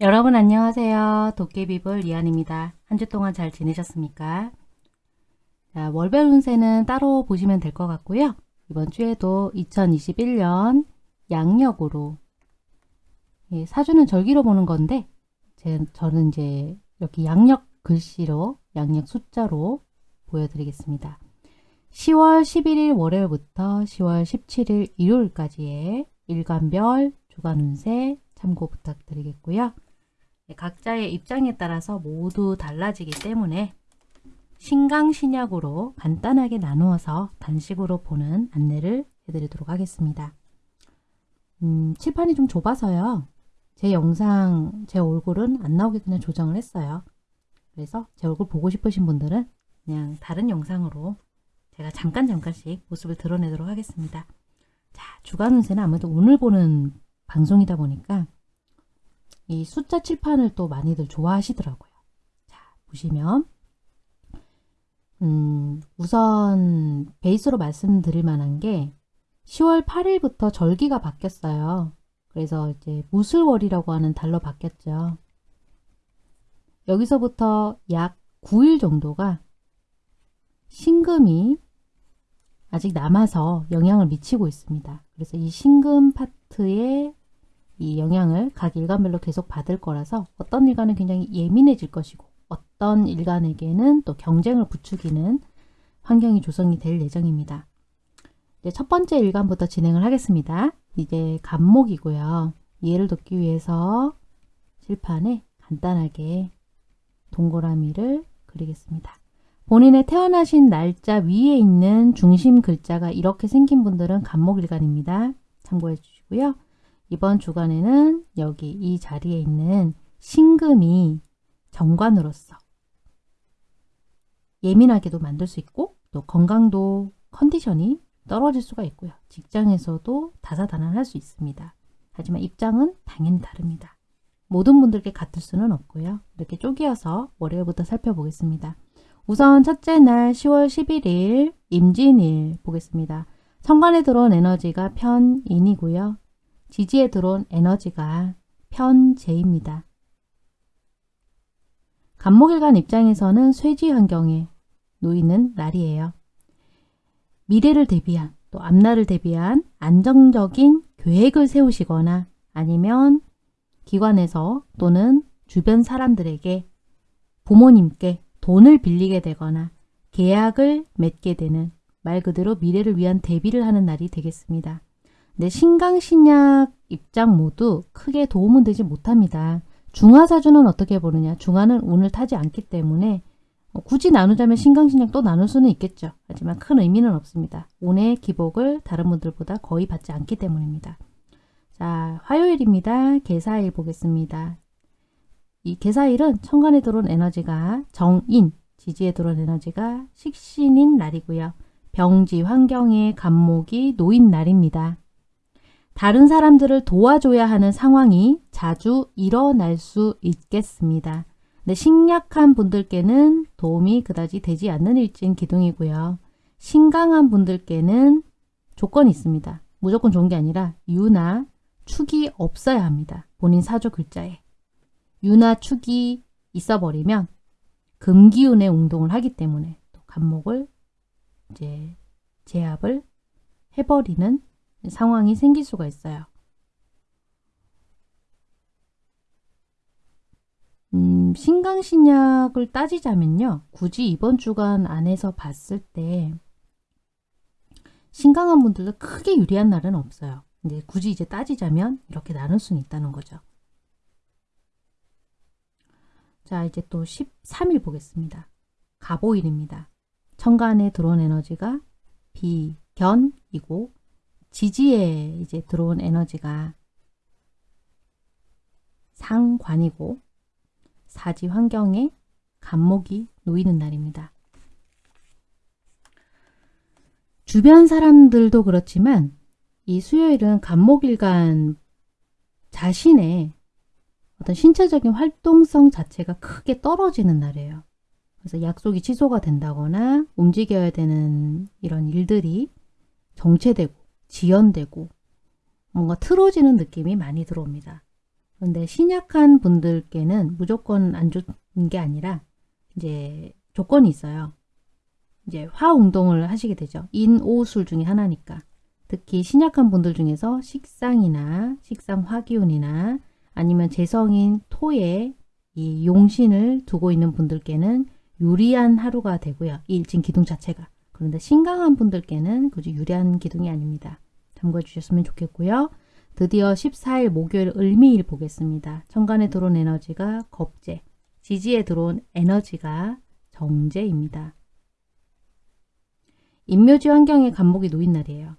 여러분 안녕하세요. 도깨비불 이한입니다. 한 주 동안 잘 지내셨습니까? 자, 월별 운세는 따로 보시면 될 것 같고요. 이번 주에도 2021년 양력으로 예, 사주는 절기로 보는 건데 제, 저는 이제 이렇게 양력 글씨로 양력 숫자로 보여드리겠습니다. 10월 11일 월요일부터 10월 17일 일요일까지의 일간별 주간 운세 참고 부탁드리겠고요. 네, 각자의 입장에 따라서 모두 달라지기 때문에 신강신약으로 간단하게 나누어서 단식으로 보는 안내를 해드리도록 하겠습니다. 음, 칠판이 좀 좁아서요. 제 영상, 제 얼굴은 안 나오게 그냥 조정을 했어요. 그래서 제 얼굴 보고 싶으신 분들은 그냥 다른 영상으로 제가 잠깐 잠깐씩 모습을 드러내도록 하겠습니다. 자, 주간 운세는 아무래도 오늘 보는 방송이다 보니까 이 숫자 칠판을 또 많이들 좋아하시더라고요. 자, 보시면 음, 우선 베이스로 말씀드릴 만한 게 10월 8일부터 절기가 바뀌었어요. 그래서 이제 무술월이라고 하는 달로 바뀌었죠. 여기서부터 약 9일 정도가 신금이 아직 남아서 영향을 미치고 있습니다. 그래서 이 신금 파트에 이 영향을 각 일간별로 계속 받을 거라서 어떤 일간은 굉장히 예민해질 것이고 어떤 일간에게는 또 경쟁을 부추기는 환경이 조성이 될 예정입니다. 이제 첫 번째 일간부터 진행을 하겠습니다. 이제 간목이고요. 이해를 돕기 위해서 칠판에 간단하게 동그라미를 그리겠습니다. 본인의 태어나신 날짜 위에 있는 중심 글자가 이렇게 생긴 분들은 간목일간입니다. 참고해 주시고요. 이번 주간에는 여기 이 자리에 있는 신금이 정관으로서 예민하게도 만들 수 있고 또 건강도 컨디션이 떨어질 수가 있고요. 직장에서도 다사다난할 수 있습니다. 하지만 입장은 당연히 다릅니다. 모든 분들께 같을 수는 없고요. 이렇게 쪼개어서 월요일부터 살펴보겠습니다. 우선 첫째 날 10월 11일 임진일 보겠습니다. 천간에 들어온 에너지가 편인이고요. 지지에 들어온 에너지가 편재입니다. 간목일간 입장에서는 쇠지 환경에 놓이는 날이에요. 미래를 대비한 또 앞날을 대비한 안정적인 계획을 세우시거나 아니면 기관에서 또는 주변 사람들에게 부모님께 돈을 빌리게 되거나 계약을 맺게 되는 말 그대로 미래를 위한 대비를 하는 날이 되겠습니다. 네, 신강신약 입장 모두 크게 도움은 되지 못합니다. 중화사주는 어떻게 보느냐. 중화는 운을 타지 않기 때문에 어, 굳이 나누자면 신강신약 또 나눌 수는 있겠죠. 하지만 큰 의미는 없습니다. 운의 기복을 다른 분들보다 거의 받지 않기 때문입니다. 자, 화요일입니다. 개사일 보겠습니다. 이 개사일은 천간에 들어온 에너지가 정인, 지지에 들어온 에너지가 식신인 날이고요. 병지, 환경에 감목이 놓인 날입니다. 다른 사람들을 도와줘야 하는 상황이 자주 일어날 수 있겠습니다. 네, 식약한 분들께는 도움이 그다지 되지 않는 일진 기둥이고요. 신강한 분들께는 조건이 있습니다. 무조건 좋은 게 아니라 유나 축이 없어야 합니다. 본인 사주 글자에. 유나 축이 있어버리면 금기운의 운동을 하기 때문에 또 간목을 이제 제압을 해버리는 상황이 생길 수가 있어요. 음, 신강신약을 따지자면요. 굳이 이번 주간 안에서 봤을 때 신강한 분들도 크게 유리한 날은 없어요. 근데 굳이 이제 따지자면 이렇게 나눌 수는 있다는 거죠. 자 이제 또 13일 보겠습니다. 가보일입니다. 천간에 들어온 에너지가 비견이고 지지에 이제 들어온 에너지가 상관이고 사지 환경에 간목이 놓이는 날입니다. 주변 사람들도 그렇지만 이 수요일은 간목일간 자신의 어떤 신체적인 활동성 자체가 크게 떨어지는 날이에요. 그래서 약속이 취소가 된다거나 움직여야 되는 이런 일들이 정체되고 지연되고 뭔가 틀어지는 느낌이 많이 들어옵니다. 그런데 신약한 분들께는 무조건 안 좋은 게 아니라 이제 조건이 있어요. 이제 화운동을 하시게 되죠. 인오술 중에 하나니까. 특히 신약한 분들 중에서 식상이나 식상 화기운이나 아니면 재성인 토에 이 용신을 두고 있는 분들께는 유리한 하루가 되고요. 이 일진 기둥 자체가. 그런데 신강한 분들께는 그저 유리한 기둥이 아닙니다. 참고해 주셨으면 좋겠고요. 드디어 14일 목요일 을미일 보겠습니다. 천간에 들어온 에너지가 겁재, 지지에 들어온 에너지가 정제입니다. 인묘지 환경에 간목이 놓인 날이에요.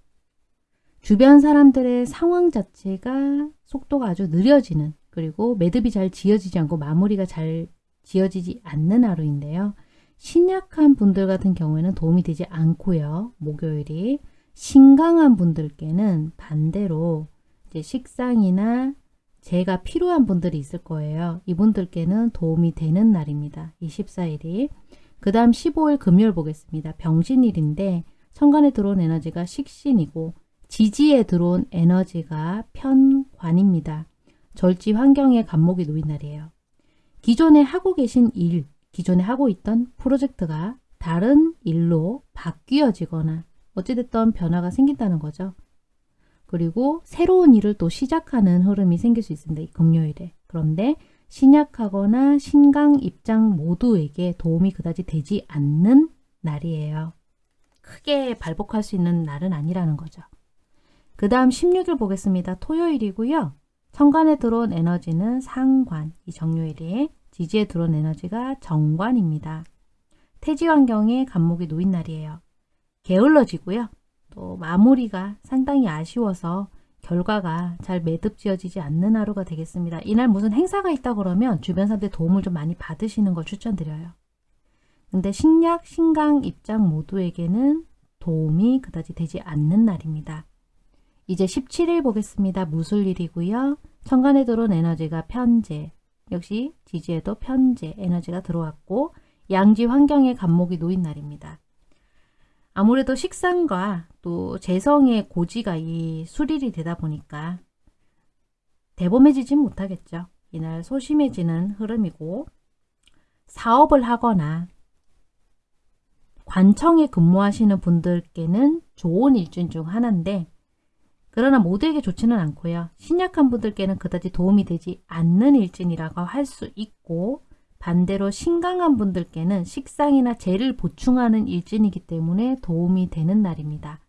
주변 사람들의 상황 자체가 속도가 아주 느려지는 그리고 매듭이 잘 지어지지 않고 마무리가 잘 지어지지 않는 하루인데요. 신약한 분들 같은 경우에는 도움이 되지 않고요. 목요일이 신강한 분들께는 반대로 이제 식상이나 재가 필요한 분들이 있을 거예요. 이분들께는 도움이 되는 날입니다. 이 14일이. 그 다음 15일 금요일 보겠습니다. 병신일인데 천간에 들어온 에너지가 식신이고 지지에 들어온 에너지가 편관입니다. 절지 환경에 간목이 놓인 날이에요. 기존에 하고 계신 일, 기존에 하고 있던 프로젝트가 다른 일로 바뀌어지거나 어찌됐든 변화가 생긴다는 거죠. 그리고 새로운 일을 또 시작하는 흐름이 생길 수 있습니다. 이 금요일에. 그런데 신약하거나 신강 입장 모두에게 도움이 그다지 되지 않는 날이에요. 크게 발복할 수 있는 날은 아니라는 거죠. 그 다음 16일 보겠습니다. 토요일이고요. 천간에 들어온 에너지는 상관, 이 정요일이 지지에 들어온 에너지가 정관입니다. 태지 환경에 간목이 놓인 날이에요. 게을러지고요. 또 마무리가 상당히 아쉬워서 결과가 잘 매듭 지어지지 않는 하루가 되겠습니다. 이날 무슨 행사가 있다 그러면 주변 사람들 도움을 좀 많이 받으시는 걸 추천드려요. 근데 신약, 신강 입장 모두에게는 도움이 그다지 되지 않는 날입니다. 이제 17일 보겠습니다. 무술일이고요. 천간에 들어온 에너지가 편재, 역시 지지에도 편재 에너지가 들어왔고 양지 환경에 간목이 놓인 날입니다. 아무래도 식상과 또 재성의 고지가 이 수릴이 되다 보니까 대범해지지 못하겠죠. 이날 소심해지는 흐름이고 사업을 하거나 관청에 근무하시는 분들께는 좋은 일진 중 하나인데 그러나 모두에게 좋지는 않고요. 신약한 분들께는 그다지 도움이 되지 않는 일진이라고 할 수 있고 반대로 신강한 분들께는 식상이나 재를 보충하는 일진이기 때문에 도움이 되는 날입니다.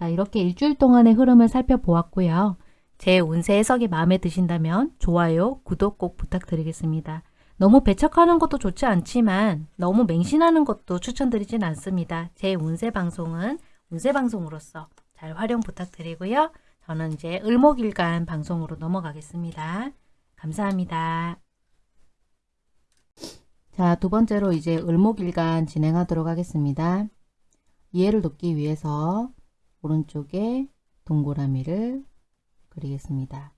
자, 이렇게 일주일 동안의 흐름을 살펴보았고요. 제 운세 해석이 마음에 드신다면 좋아요, 구독 꼭 부탁드리겠습니다. 너무 배척하는 것도 좋지 않지만 너무 맹신하는 것도 추천드리진 않습니다. 제 운세 방송은 운세 방송으로서 잘 활용 부탁드리고요. 저는 이제 을목일간 방송으로 넘어가겠습니다. 감사합니다. 자, 두 번째로 이제 을목일간 진행하도록 하겠습니다. 이해를 돕기 위해서 오른쪽에 동그라미를 그리겠습니다.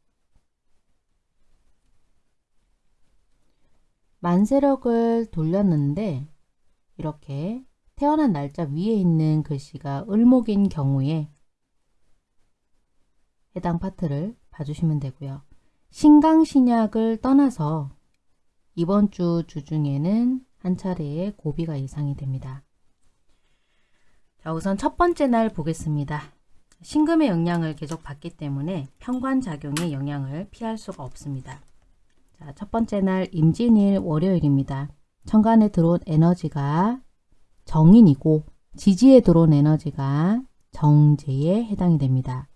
만세력을 돌렸는데 이렇게 태어난 날짜 위에 있는 글씨가 을목인 경우에 해당 파트를 봐주시면 되고요. 신강신약을 떠나서 이번 주 주중에는 한 차례의 고비가 예상이 됩니다. 자, 우선 첫 번째 날 보겠습니다. 신금의 영향을 계속 받기 때문에 편관작용의 영향을 피할 수가 없습니다. 자, 첫 번째 날 임진일 월요일입니다. 천간에 들어온 에너지가 정인이고 지지에 들어온 에너지가 정제에 해당이 됩니다.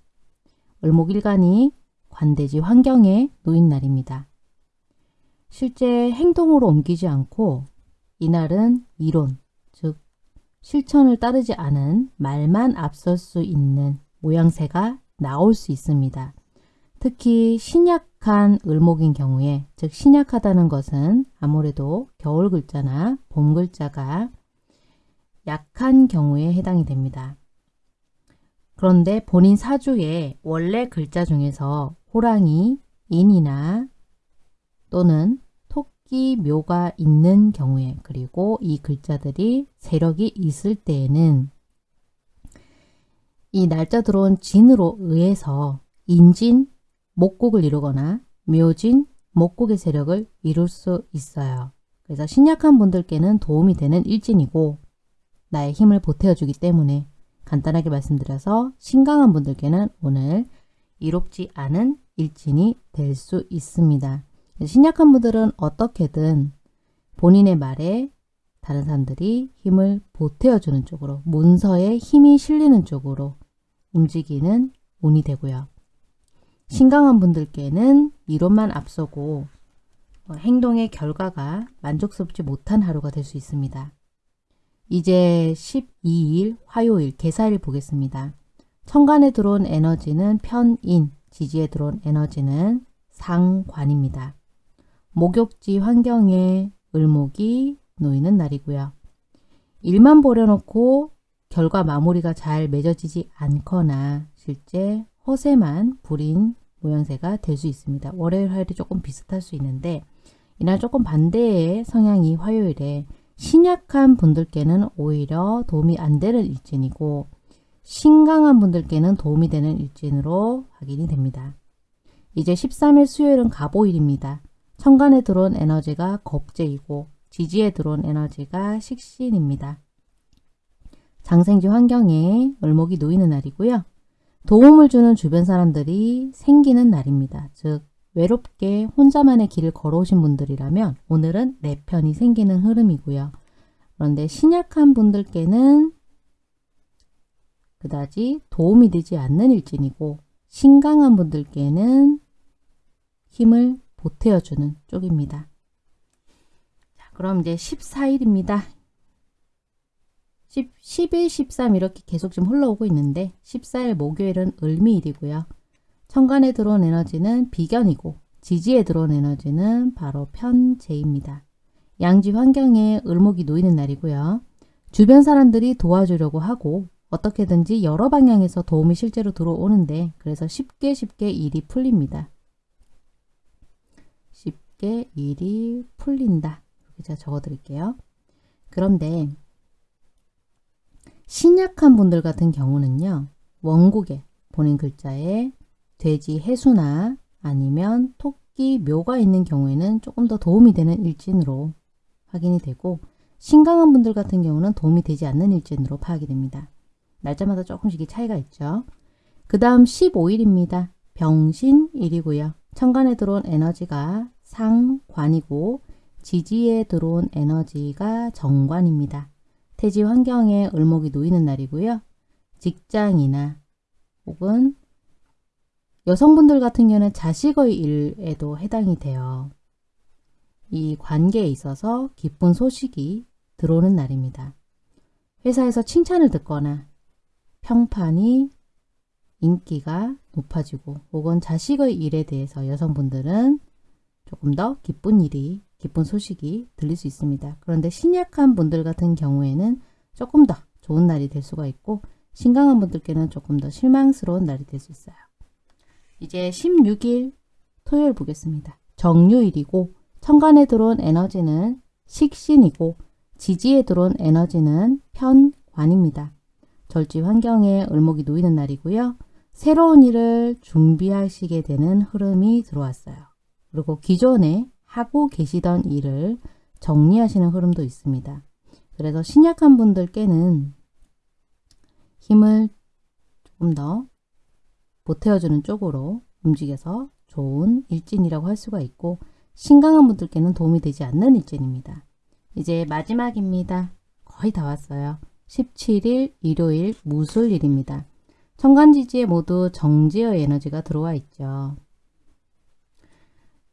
을목일간이 관대지 환경에 놓인 날입니다. 실제 행동으로 옮기지 않고 이날은 이론, 즉 실천을 따르지 않은 말만 앞설 수 있는 모양새가 나올 수 있습니다. 특히 신약한 을목인 경우에 즉 신약하다는 것은 아무래도 겨울 글자나 봄 글자가 약한 경우에 해당이 됩니다. 그런데 본인 사주의 원래 글자 중에서 호랑이, 인이나 또는 토끼, 묘가 있는 경우에 그리고 이 글자들이 세력이 있을 때에는 이 날짜 들어온 진으로 의해서 인진, 목곡을 이루거나 묘진, 목국의 세력을 이룰 수 있어요. 그래서 신약한 분들께는 도움이 되는 일진이고 나의 힘을 보태어주기 때문에 간단하게 말씀드려서 신강한 분들께는 오늘 이롭지 않은 일진이 될 수 있습니다. 신약한 분들은 어떻게든 본인의 말에 다른 사람들이 힘을 보태어주는 쪽으로 문서에 힘이 실리는 쪽으로 움직이는 운이 되고요. 신강한 분들께는 이론만 앞서고 어, 행동의 결과가 만족스럽지 못한 하루가 될 수 있습니다. 이제 12일 화요일 개사일 보겠습니다. 천간에 들어온 에너지는 편인, 지지에 들어온 에너지는 상관입니다. 목욕지 환경에 을목이 놓이는 날이고요. 일만 벌여놓고 결과 마무리가 잘 맺어지지 않거나 실제 허세만 부린 모양새가 될 수 있습니다. 월요일, 화요일이 조금 비슷할 수 있는데 이날 조금 반대의 성향이 화요일에 신약한 분들께는 오히려 도움이 안 되는 일진이고 신강한 분들께는 도움이 되는 일진으로 확인이 됩니다. 이제 13일 수요일은 갑오일입니다. 천간에 들어온 에너지가 겁재이고 지지에 들어온 에너지가 식신입니다. 장생지 환경에 을목이 놓이는 날이고요. 도움을 주는 주변 사람들이 생기는 날입니다. 즉 외롭게 혼자만의 길을 걸어오신 분들이라면 오늘은 내 편이 생기는 흐름이고요. 그런데 신약한 분들께는 그다지 도움이 되지 않는 일진이고 신강한 분들께는 힘을 보태어주는 쪽입니다. 자, 그럼 이제 14일입니다. 10, 11, 13 이렇게 계속 좀 흘러오고 있는데 14일 목요일은 을미일이고요. 천간에 들어온 에너지는 비견이고 지지에 들어온 에너지는 바로 편재입니다. 양지 환경에 을목이 놓이는 날이고요. 주변 사람들이 도와주려고 하고 어떻게든지 여러 방향에서 도움이 실제로 들어오는데 그래서 쉽게 쉽게 일이 풀립니다. 쉽게 일이 풀린다. 이렇게 제가 적어드릴게요. 그런데 신약한 분들 같은 경우는요. 원국에 본인 글자에 돼지 해수나 아니면 토끼 묘가 있는 경우에는 조금 더 도움이 되는 일진으로 확인이 되고 신강한 분들 같은 경우는 도움이 되지 않는 일진으로 파악이 됩니다. 날짜마다 조금씩 차이가 있죠. 그 다음 15일입니다. 병신일이고요. 천간에 들어온 에너지가 상관이고 지지에 들어온 에너지가 정관입니다. 태지 환경에 을목이 놓이는 날이고요. 직장이나 혹은 여성분들 같은 경우는 자식의 일에도 해당이 돼요. 이 관계에 있어서 기쁜 소식이 들어오는 날입니다. 회사에서 칭찬을 듣거나 평판이 인기가 높아지고 혹은 자식의 일에 대해서 여성분들은 조금 더 기쁜 일이 기쁜 소식이 들릴 수 있습니다. 그런데 신약한 분들 같은 경우에는 조금 더 좋은 날이 될 수가 있고 신강한 분들께는 조금 더 실망스러운 날이 될 수 있어요. 이제 16일 토요일 보겠습니다. 정유일이고 천간에 들어온 에너지는 식신이고 지지에 들어온 에너지는 편관입니다. 절지 환경에 을목이 놓이는 날이고요. 새로운 일을 준비하시게 되는 흐름이 들어왔어요. 그리고 기존에 하고 계시던 일을 정리하시는 흐름도 있습니다. 그래서 신약한 분들께는 힘을 조금 더 보태어주는 쪽으로 움직여서 좋은 일진이라고 할 수가 있고 신강한 분들께는 도움이 되지 않는 일진입니다. 이제 마지막입니다. 거의 다 왔어요. 17일 일요일 무술일입니다. 천간지지에 모두 정지의 에너지가 들어와 있죠.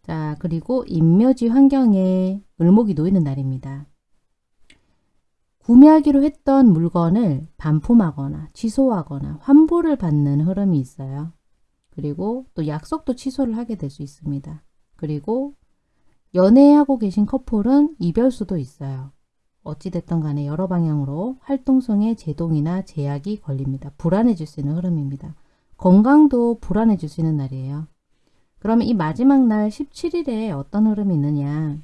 자 그리고 인묘지 환경에 을목이 놓이는 날입니다. 구매하기로 했던 물건을 반품하거나 취소하거나 환불을 받는 흐름이 있어요. 그리고 또 약속도 취소를 하게 될 수 있습니다. 그리고 연애하고 계신 커플은 이별수도 있어요. 어찌됐든 간에 여러 방향으로 활동성에 제동이나 제약이 걸립니다. 불안해질 수 있는 흐름입니다. 건강도 불안해질 수 있는 날이에요. 그러면 이 마지막 날 17일에 어떤 흐름이 있느냐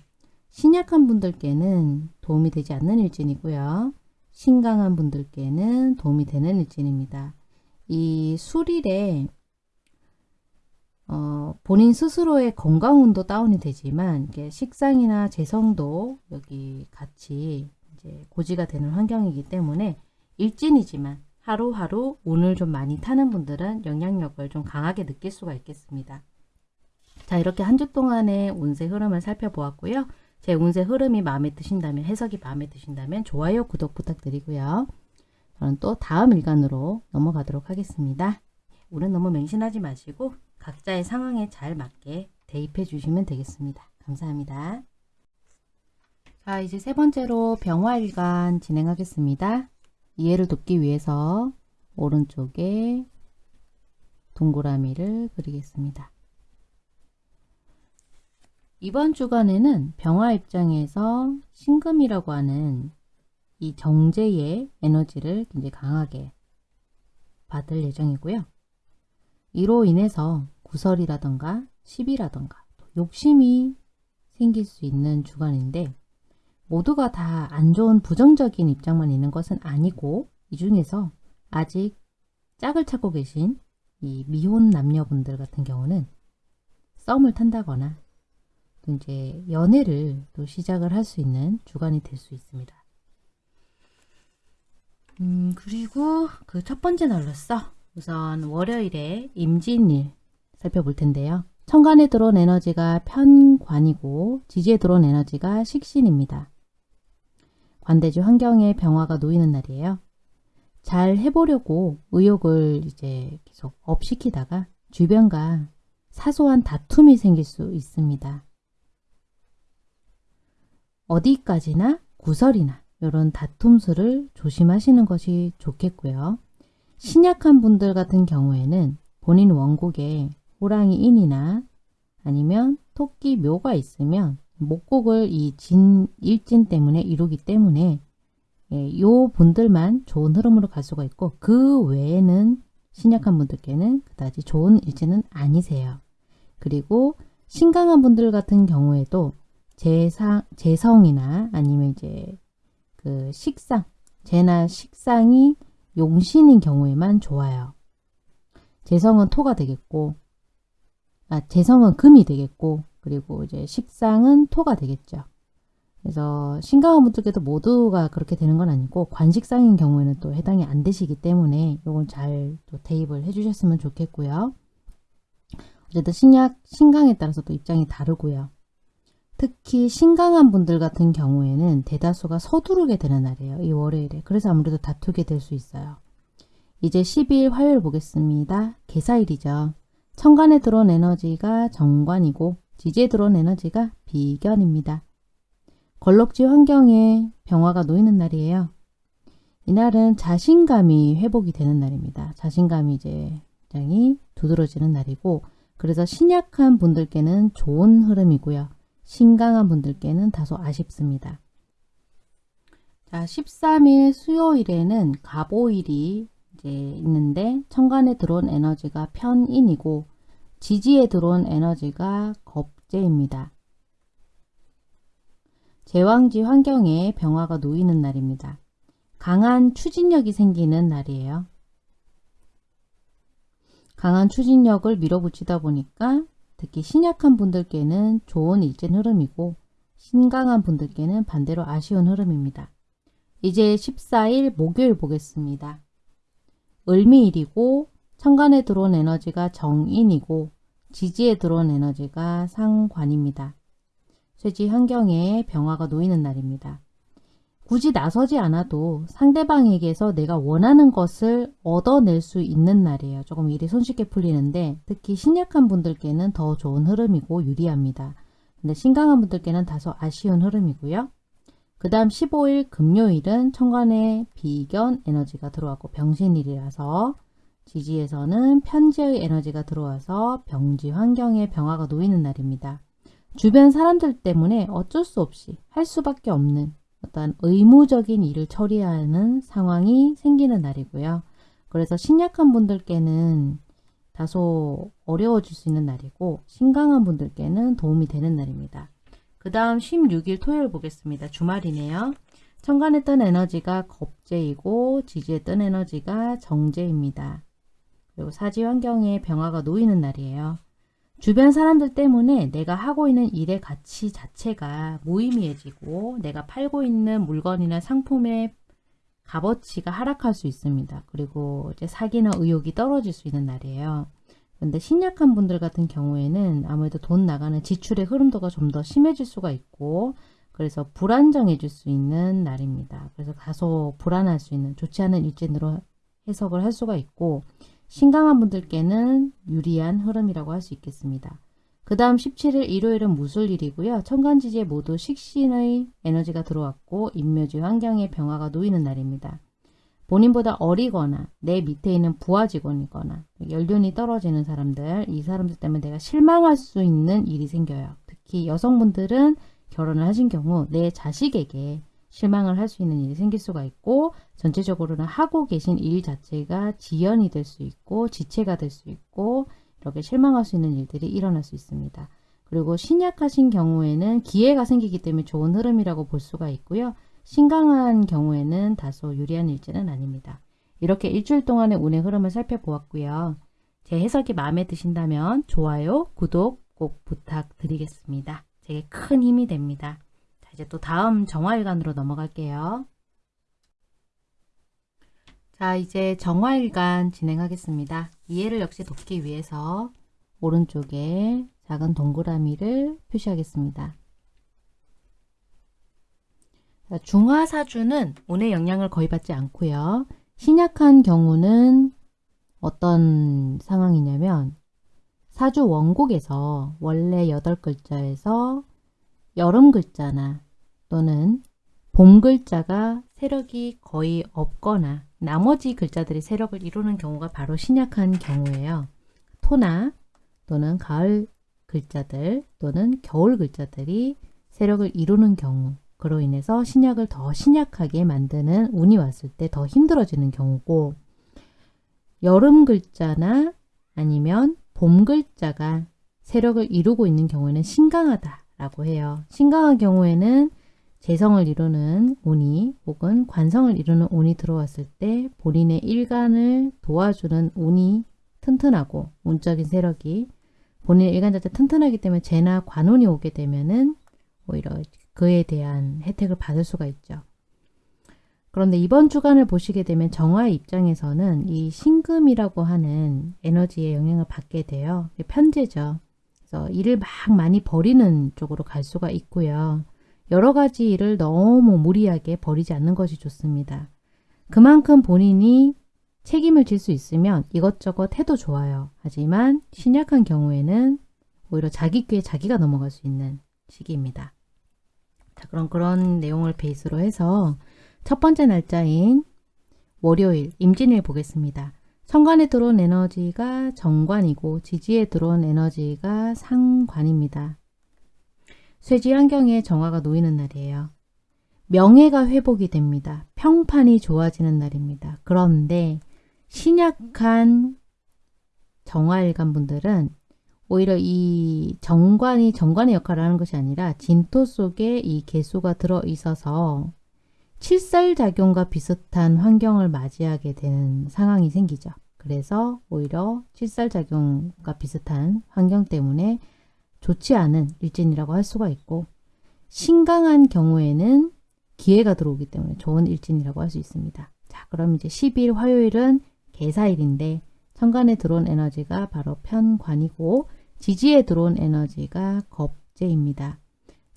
신약한 분들께는 도움이 되지 않는 일진이고요. 신강한 분들께는 도움이 되는 일진입니다. 이 술일에 어, 본인 스스로의 건강운도 다운이 되지만 이게 식상이나 재성도 여기 같이 이제 고지가 되는 환경이기 때문에 일진이지만 하루하루 운을 좀 많이 타는 분들은 영향력을 좀 강하게 느낄 수가 있겠습니다. 자 이렇게 한 주 동안의 운세 흐름을 살펴보았고요. 제 운세 흐름이 마음에 드신다면 해석이 마음에 드신다면 좋아요 구독 부탁드리고요. 저는 또 다음 일간으로 넘어가도록 하겠습니다. 운은 너무 맹신하지 마시고 각자의 상황에 잘 맞게 대입해 주시면 되겠습니다. 감사합니다. 자 이제 세 번째로 병화일간 진행하겠습니다. 이해를 돕기 위해서 오른쪽에 동그라미를 그리겠습니다. 이번 주간에는 병화 입장에서 신금이라고 하는 이 정제의 에너지를 굉장히 강하게 받을 예정이고요. 이로 인해서 구설이라던가 시비라던가 욕심이 생길 수 있는 주간인데 모두가 다 안 좋은 부정적인 입장만 있는 것은 아니고 이 중에서 아직 짝을 찾고 계신 이 미혼 남녀분들 같은 경우는 썸을 탄다거나 또 이제 연애를 또 시작을 할 수 있는 주간이 될 수 있습니다. 음, 그리고 그 첫 번째 날로서 우선 월요일에 임진일 살펴볼 텐데요. 천간에 들어온 에너지가 편관이고 지지에 들어온 에너지가 식신입니다. 관대지 환경에 병화가 놓이는 날이에요. 잘 해보려고 의욕을 이제 계속 업시키다가 주변과 사소한 다툼이 생길 수 있습니다. 어디까지나 구설이나 이런 다툼수를 조심하시는 것이 좋겠고요. 신약한 분들 같은 경우에는 본인 원국에 호랑이 인이나 아니면 토끼 묘가 있으면 목곡을 이 진, 일진 때문에 이루기 때문에 예, 요 분들만 좋은 흐름으로 갈 수가 있고 그 외에는 신약한 분들께는 그다지 좋은 일진은 아니세요. 그리고 신강한 분들 같은 경우에도 재상, 재성이나 아니면 이제 그 식상, 재나 식상이 용신인 경우에만 좋아요. 재성은 토가 되겠고, 아, 재성은 금이 되겠고, 그리고 이제 식상은 토가 되겠죠. 그래서 신강한 분들께도 모두가 그렇게 되는 건 아니고 관식상인 경우에는 또 해당이 안 되시기 때문에 이건 잘 또 대입을 해주셨으면 좋겠고요. 어쨌든 신약, 신강에 따라서 또 입장이 다르고요. 특히 신강한 분들 같은 경우에는 대다수가 서두르게 되는 날이에요. 이 월요일에. 그래서 아무래도 다투게 될 수 있어요. 이제 12일 화요일 보겠습니다. 개사일이죠. 천간에 들어온 에너지가 정관이고 지지에 들어온 에너지가 비견입니다. 걸럭지 환경에 병화가 놓이는 날이에요. 이날은 자신감이 회복이 되는 날입니다. 자신감이 이제 굉장히 두드러지는 날이고 그래서 신약한 분들께는 좋은 흐름이고요. 신강한 분들께는 다소 아쉽습니다. 자, 13일 수요일에는 가보일이 이제 있는데 천간에 들어온 에너지가 편인이고 지지에 들어온 에너지가 겁재입니다. 제왕지 환경에 병화가 놓이는 날입니다. 강한 추진력이 생기는 날이에요. 강한 추진력을 밀어붙이다 보니까 특히 신약한 분들께는 좋은 일진 흐름이고 신강한 분들께는 반대로 아쉬운 흐름입니다. 이제 14일 목요일 보겠습니다. 을미일이고 천간에 들어온 에너지가 정인이고 지지에 들어온 에너지가 상관입니다. 쇠지 환경에 병화가 놓이는 날입니다. 굳이 나서지 않아도 상대방에게서 내가 원하는 것을 얻어낼 수 있는 날이에요. 조금 일이 손쉽게 풀리는데 특히 신약한 분들께는 더 좋은 흐름이고 유리합니다. 근데 신강한 분들께는 다소 아쉬운 흐름이고요. 그 다음 15일 금요일은 천간에 비견 에너지가 들어왔고 병신일이라서 지지에서는 편지의 에너지가 들어와서 병지 환경에 병화가 놓이는 날입니다. 주변 사람들 때문에 어쩔 수 없이 할 수밖에 없는 어떤 의무적인 일을 처리하는 상황이 생기는 날이고요. 그래서 신약한 분들께는 다소 어려워질 수 있는 날이고 신강한 분들께는 도움이 되는 날입니다. 그 다음 16일 토요일 보겠습니다. 주말이네요. 천간에 뜬 에너지가 겁재이고 지지에 뜬 에너지가 정재입니다. 그리고 사지 환경에 병화가 놓이는 날이에요. 주변 사람들 때문에 내가 하고 있는 일의 가치 자체가 무의미해지고 내가 팔고 있는 물건이나 상품의 값어치가 하락할 수 있습니다. 그리고 이제 사기나 의욕이 떨어질 수 있는 날이에요. 근데 신약한 분들 같은 경우에는 아무래도 돈 나가는 지출의 흐름도가 좀 더 심해질 수가 있고 그래서 불안정해질 수 있는 날입니다. 그래서 다소 불안할 수 있는 좋지 않은 일진으로 해석을 할 수가 있고 신강한 분들께는 유리한 흐름이라고 할 수 있겠습니다. 그 다음 17일 일요일은 무술일이고요. 천간지지에 모두 식신의 에너지가 들어왔고 인묘지 환경의 병화가 놓이는 날입니다. 본인보다 어리거나 내 밑에 있는 부하 직원이거나 연륜이 떨어지는 사람들 이 사람들 때문에 내가 실망할 수 있는 일이 생겨요. 특히 여성분들은 결혼을 하신 경우 내 자식에게 실망을 할 수 있는 일이 생길 수가 있고 전체적으로는 하고 계신 일 자체가 지연이 될 수 있고 지체가 될 수 있고 이렇게 실망할 수 있는 일들이 일어날 수 있습니다. 그리고 신약하신 경우에는 기회가 생기기 때문에 좋은 흐름이라고 볼 수가 있고요. 신강한 경우에는 다소 유리한 일지는 아닙니다. 이렇게 일주일 동안의 운의 흐름을 살펴보았고요. 제 해석이 마음에 드신다면 좋아요, 구독 꼭 부탁드리겠습니다. 제게 큰 힘이 됩니다. 자, 이제 또 다음 정화일간으로 넘어갈게요. 자, 이제 정화일간 진행하겠습니다. 이해를 역시 돕기 위해서 오른쪽에 작은 동그라미를 표시하겠습니다. 중화사주는 운의 영향을 거의 받지 않고요. 신약한 경우는 어떤 상황이냐면 사주 원곡에서 원래 8글자에서 여름 글자나 또는 봄 글자가 세력이 거의 없거나 나머지 글자들이 세력을 이루는 경우가 바로 신약한 경우예요. 토나 또는 가을 글자들 또는 겨울 글자들이 세력을 이루는 경우 그로 인해서 신약을 더 신약하게 만드는 운이 왔을 때 더 힘들어지는 경우고 여름 글자나 아니면 봄 글자가 세력을 이루고 있는 경우에는 신강하다 라고 해요. 신강한 경우에는 재성을 이루는 운이 혹은 관성을 이루는 운이 들어왔을 때 본인의 일간을 도와주는 운이 튼튼하고 운적인 세력이 본인의 일간 자체 튼튼하기 때문에 재나 관운이 오게 되면은 오히려 그에 대한 혜택을 받을 수가 있죠. 그런데 이번 주간을 보시게 되면 정화의 입장에서는 이 신금이라고 하는 에너지의 영향을 받게 돼요. 편제죠. 그래서 일을 막 많이 버리는 쪽으로 갈 수가 있고요. 여러 가지 일을 너무 무리하게 버리지 않는 것이 좋습니다. 그만큼 본인이 책임을 질 수 있으면 이것저것 해도 좋아요. 하지만 신약한 경우에는 오히려 자기 꾀에 자기가 넘어갈 수 있는 시기입니다. 자, 그럼 그런 내용을 베이스로 해서 첫 번째 날짜인 월요일 임진일 보겠습니다. 천간에 들어온 에너지가 정관이고 지지에 들어온 에너지가 상관입니다. 쇠지 환경에 정화가 놓이는 날이에요. 명예가 회복이 됩니다. 평판이 좋아지는 날입니다. 그런데 신약한 정화일간 분들은 오히려 이 정관이 정관의 역할을 하는 것이 아니라 진토 속에 이 개수가 들어 있어서 칠살작용과 비슷한 환경을 맞이하게 되는 상황이 생기죠. 그래서 오히려 칠살작용과 비슷한 환경 때문에 좋지 않은 일진이라고 할 수가 있고 신강한 경우에는 기회가 들어오기 때문에 좋은 일진이라고 할 수 있습니다. 자 그럼 이제 10일 화요일은 개사일인데 천간에 들어온 에너지가 바로 편관이고 지지에 들어온 에너지가 겁재입니다.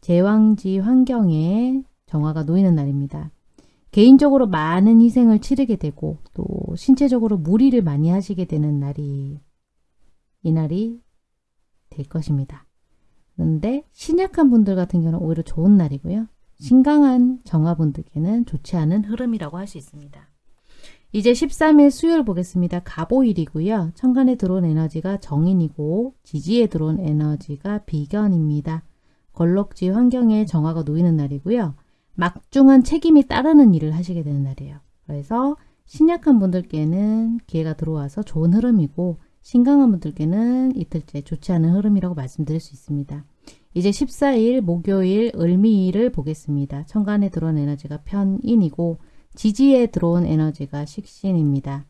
제왕지 환경에 정화가 놓이는 날입니다. 개인적으로 많은 희생을 치르게 되고 또 신체적으로 무리를 많이 하시게 되는 날이 이날이 될 것입니다. 그런데 신약한 분들 같은 경우는 오히려 좋은 날이고요. 신강한 정화분들께는 좋지 않은 흐름이라고 할 수 있습니다. 이제 13일 수요일 보겠습니다. 가보일이고요. 천간에 들어온 에너지가 정인이고 지지에 들어온 에너지가 비견입니다. 걸럭지 환경에 정화가 놓이는 날이고요. 막중한 책임이 따르는 일을 하시게 되는 날이에요. 그래서 신약한 분들께는 기회가 들어와서 좋은 흐름이고 신강한 분들께는 이틀째 좋지 않은 흐름이라고 말씀드릴 수 있습니다. 이제 14일 목요일 을미일을 보겠습니다. 천간에 들어온 에너지가 편인이고 지지에 들어온 에너지가 식신입니다.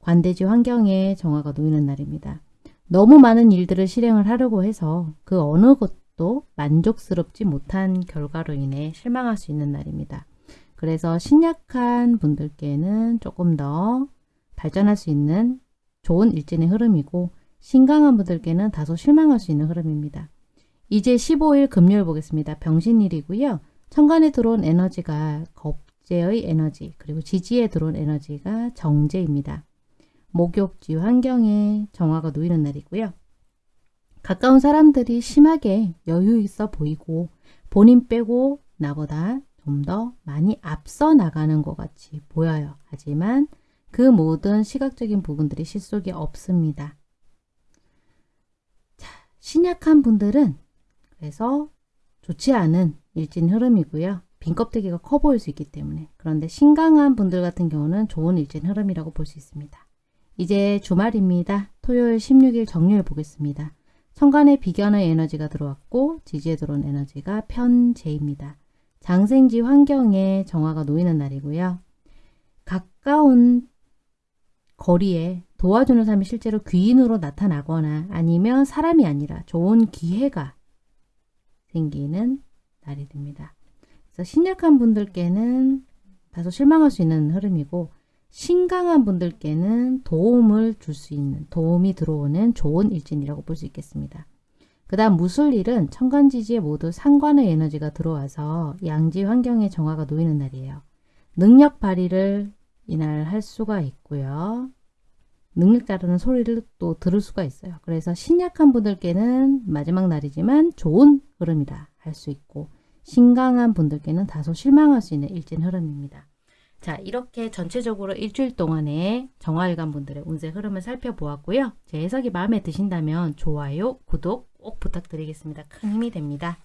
관대지 환경에 정화가 놓이는 날입니다. 너무 많은 일들을 실행을 하려고 해서 그 어느 것 도 만족스럽지 못한 결과로 인해 실망할 수 있는 날입니다. 그래서 신약한 분들께는 조금 더 발전할 수 있는 좋은 일진의 흐름이고 신강한 분들께는 다소 실망할 수 있는 흐름입니다. 이제 15일 금요일 보겠습니다. 병신일이고요. 천간에 들어온 에너지가 겁재의 에너지 그리고 지지에 들어온 에너지가 정제입니다. 목욕지 환경에 정화가 놓이는 날이고요. 가까운 사람들이 심하게 여유 있어 보이고 본인 빼고 나보다 좀 더 많이 앞서 나가는 것 같이 보여요. 하지만 그 모든 시각적인 부분들이 실속이 없습니다. 자, 신약한 분들은 그래서 좋지 않은 일진 흐름이고요. 빈 껍데기가 커 보일 수 있기 때문에 그런데 신강한 분들 같은 경우는 좋은 일진 흐름이라고 볼 수 있습니다. 이제 주말입니다. 토요일 16일 정률 보겠습니다. 천간에 비견의 에너지가 들어왔고 지지에 들어온 에너지가 편재입니다. 장생지 환경에 정화가 놓이는 날이고요. 가까운 거리에 도와주는 사람이 실제로 귀인으로 나타나거나 아니면 사람이 아니라 좋은 기회가 생기는 날이 됩니다. 그래서 신약한 분들께는 다소 실망할 수 있는 흐름이고 신강한 분들께는 도움을 줄 수 있는 도움이 들어오는 좋은 일진이라고 볼 수 있겠습니다. 그 다음 무술일은 천간지지에 모두 상관의 에너지가 들어와서 양지 환경의 정화가 놓이는 날이에요. 능력 발휘를 이날 할 수가 있고요. 능력 자르는 소리를 또 들을 수가 있어요. 그래서 신약한 분들께는 마지막 날이지만 좋은 흐름이다 할수 있고 신강한 분들께는 다소 실망할 수 있는 일진 흐름입니다. 자 이렇게 전체적으로 일주일 동안의 정화일간 분들의 운세 흐름을 살펴보았고요. 제 해석이 마음에 드신다면 좋아요, 구독 꼭 부탁드리겠습니다. 큰 힘이 됩니다.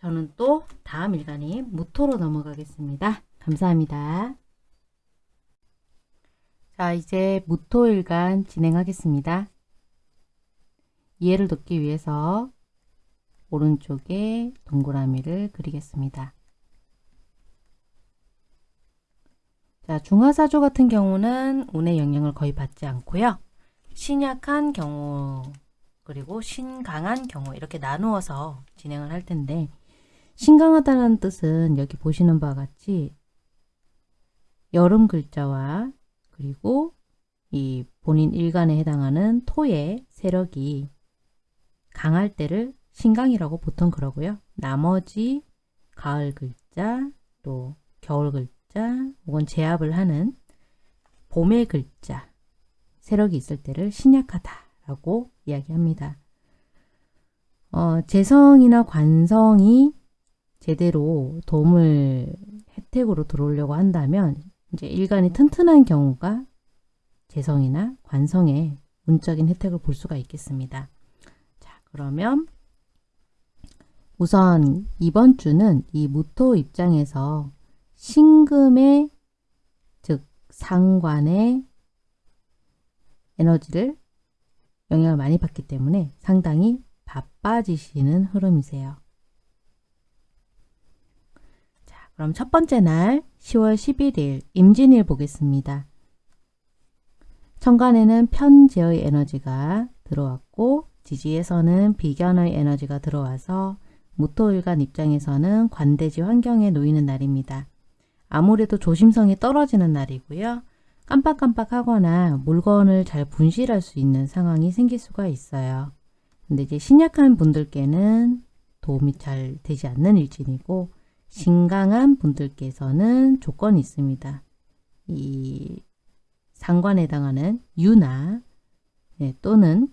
저는 또 다음 일간이 무토로 넘어가겠습니다. 감사합니다. 자 이제 무토일간 진행하겠습니다. 이해를 돕기 위해서 오른쪽에 동그라미를 그리겠습니다. 자, 중화사조 같은 경우는 운의 영향을 거의 받지 않고요. 신약한 경우 그리고 신강한 경우 이렇게 나누어서 진행을 할 텐데 신강하다는 뜻은 여기 보시는 바와 같이 여름 글자와 그리고 이 본인 일간에 해당하는 토의 세력이 강할 때를 신강이라고 보통 그러고요. 나머지 가을 글자 또 겨울 글자 글자 혹은 제압을 하는 봄의 글자 세력이 있을 때를 신약하다라고 이야기합니다. 어, 재성이나 관성이 제대로 도움을 혜택으로 들어오려고 한다면 이제 일간이 튼튼한 경우가 재성이나 관성의 운적인 혜택을 볼 수가 있겠습니다. 자, 그러면 우선 이번 주는 이 무토 입장에서 신금의 즉 상관의 에너지를 영향을 많이 받기 때문에 상당히 바빠지시는 흐름이세요. 자, 그럼 첫 번째 날 10월 11일 임진일 보겠습니다. 천간에는 편재의 에너지가 들어왔고 지지에서는 비견의 에너지가 들어와서 무토일간 입장에서는 관대지 환경에 놓이는 날입니다. 아무래도 조심성이 떨어지는 날이고요. 깜빡깜빡하거나 물건을 잘 분실할 수 있는 상황이 생길 수가 있어요. 근데 이제 신약한 분들께는 도움이 잘 되지 않는 일진이고 신강한 분들께서는 조건이 있습니다. 이 상관에 해당하는 유나 네, 또는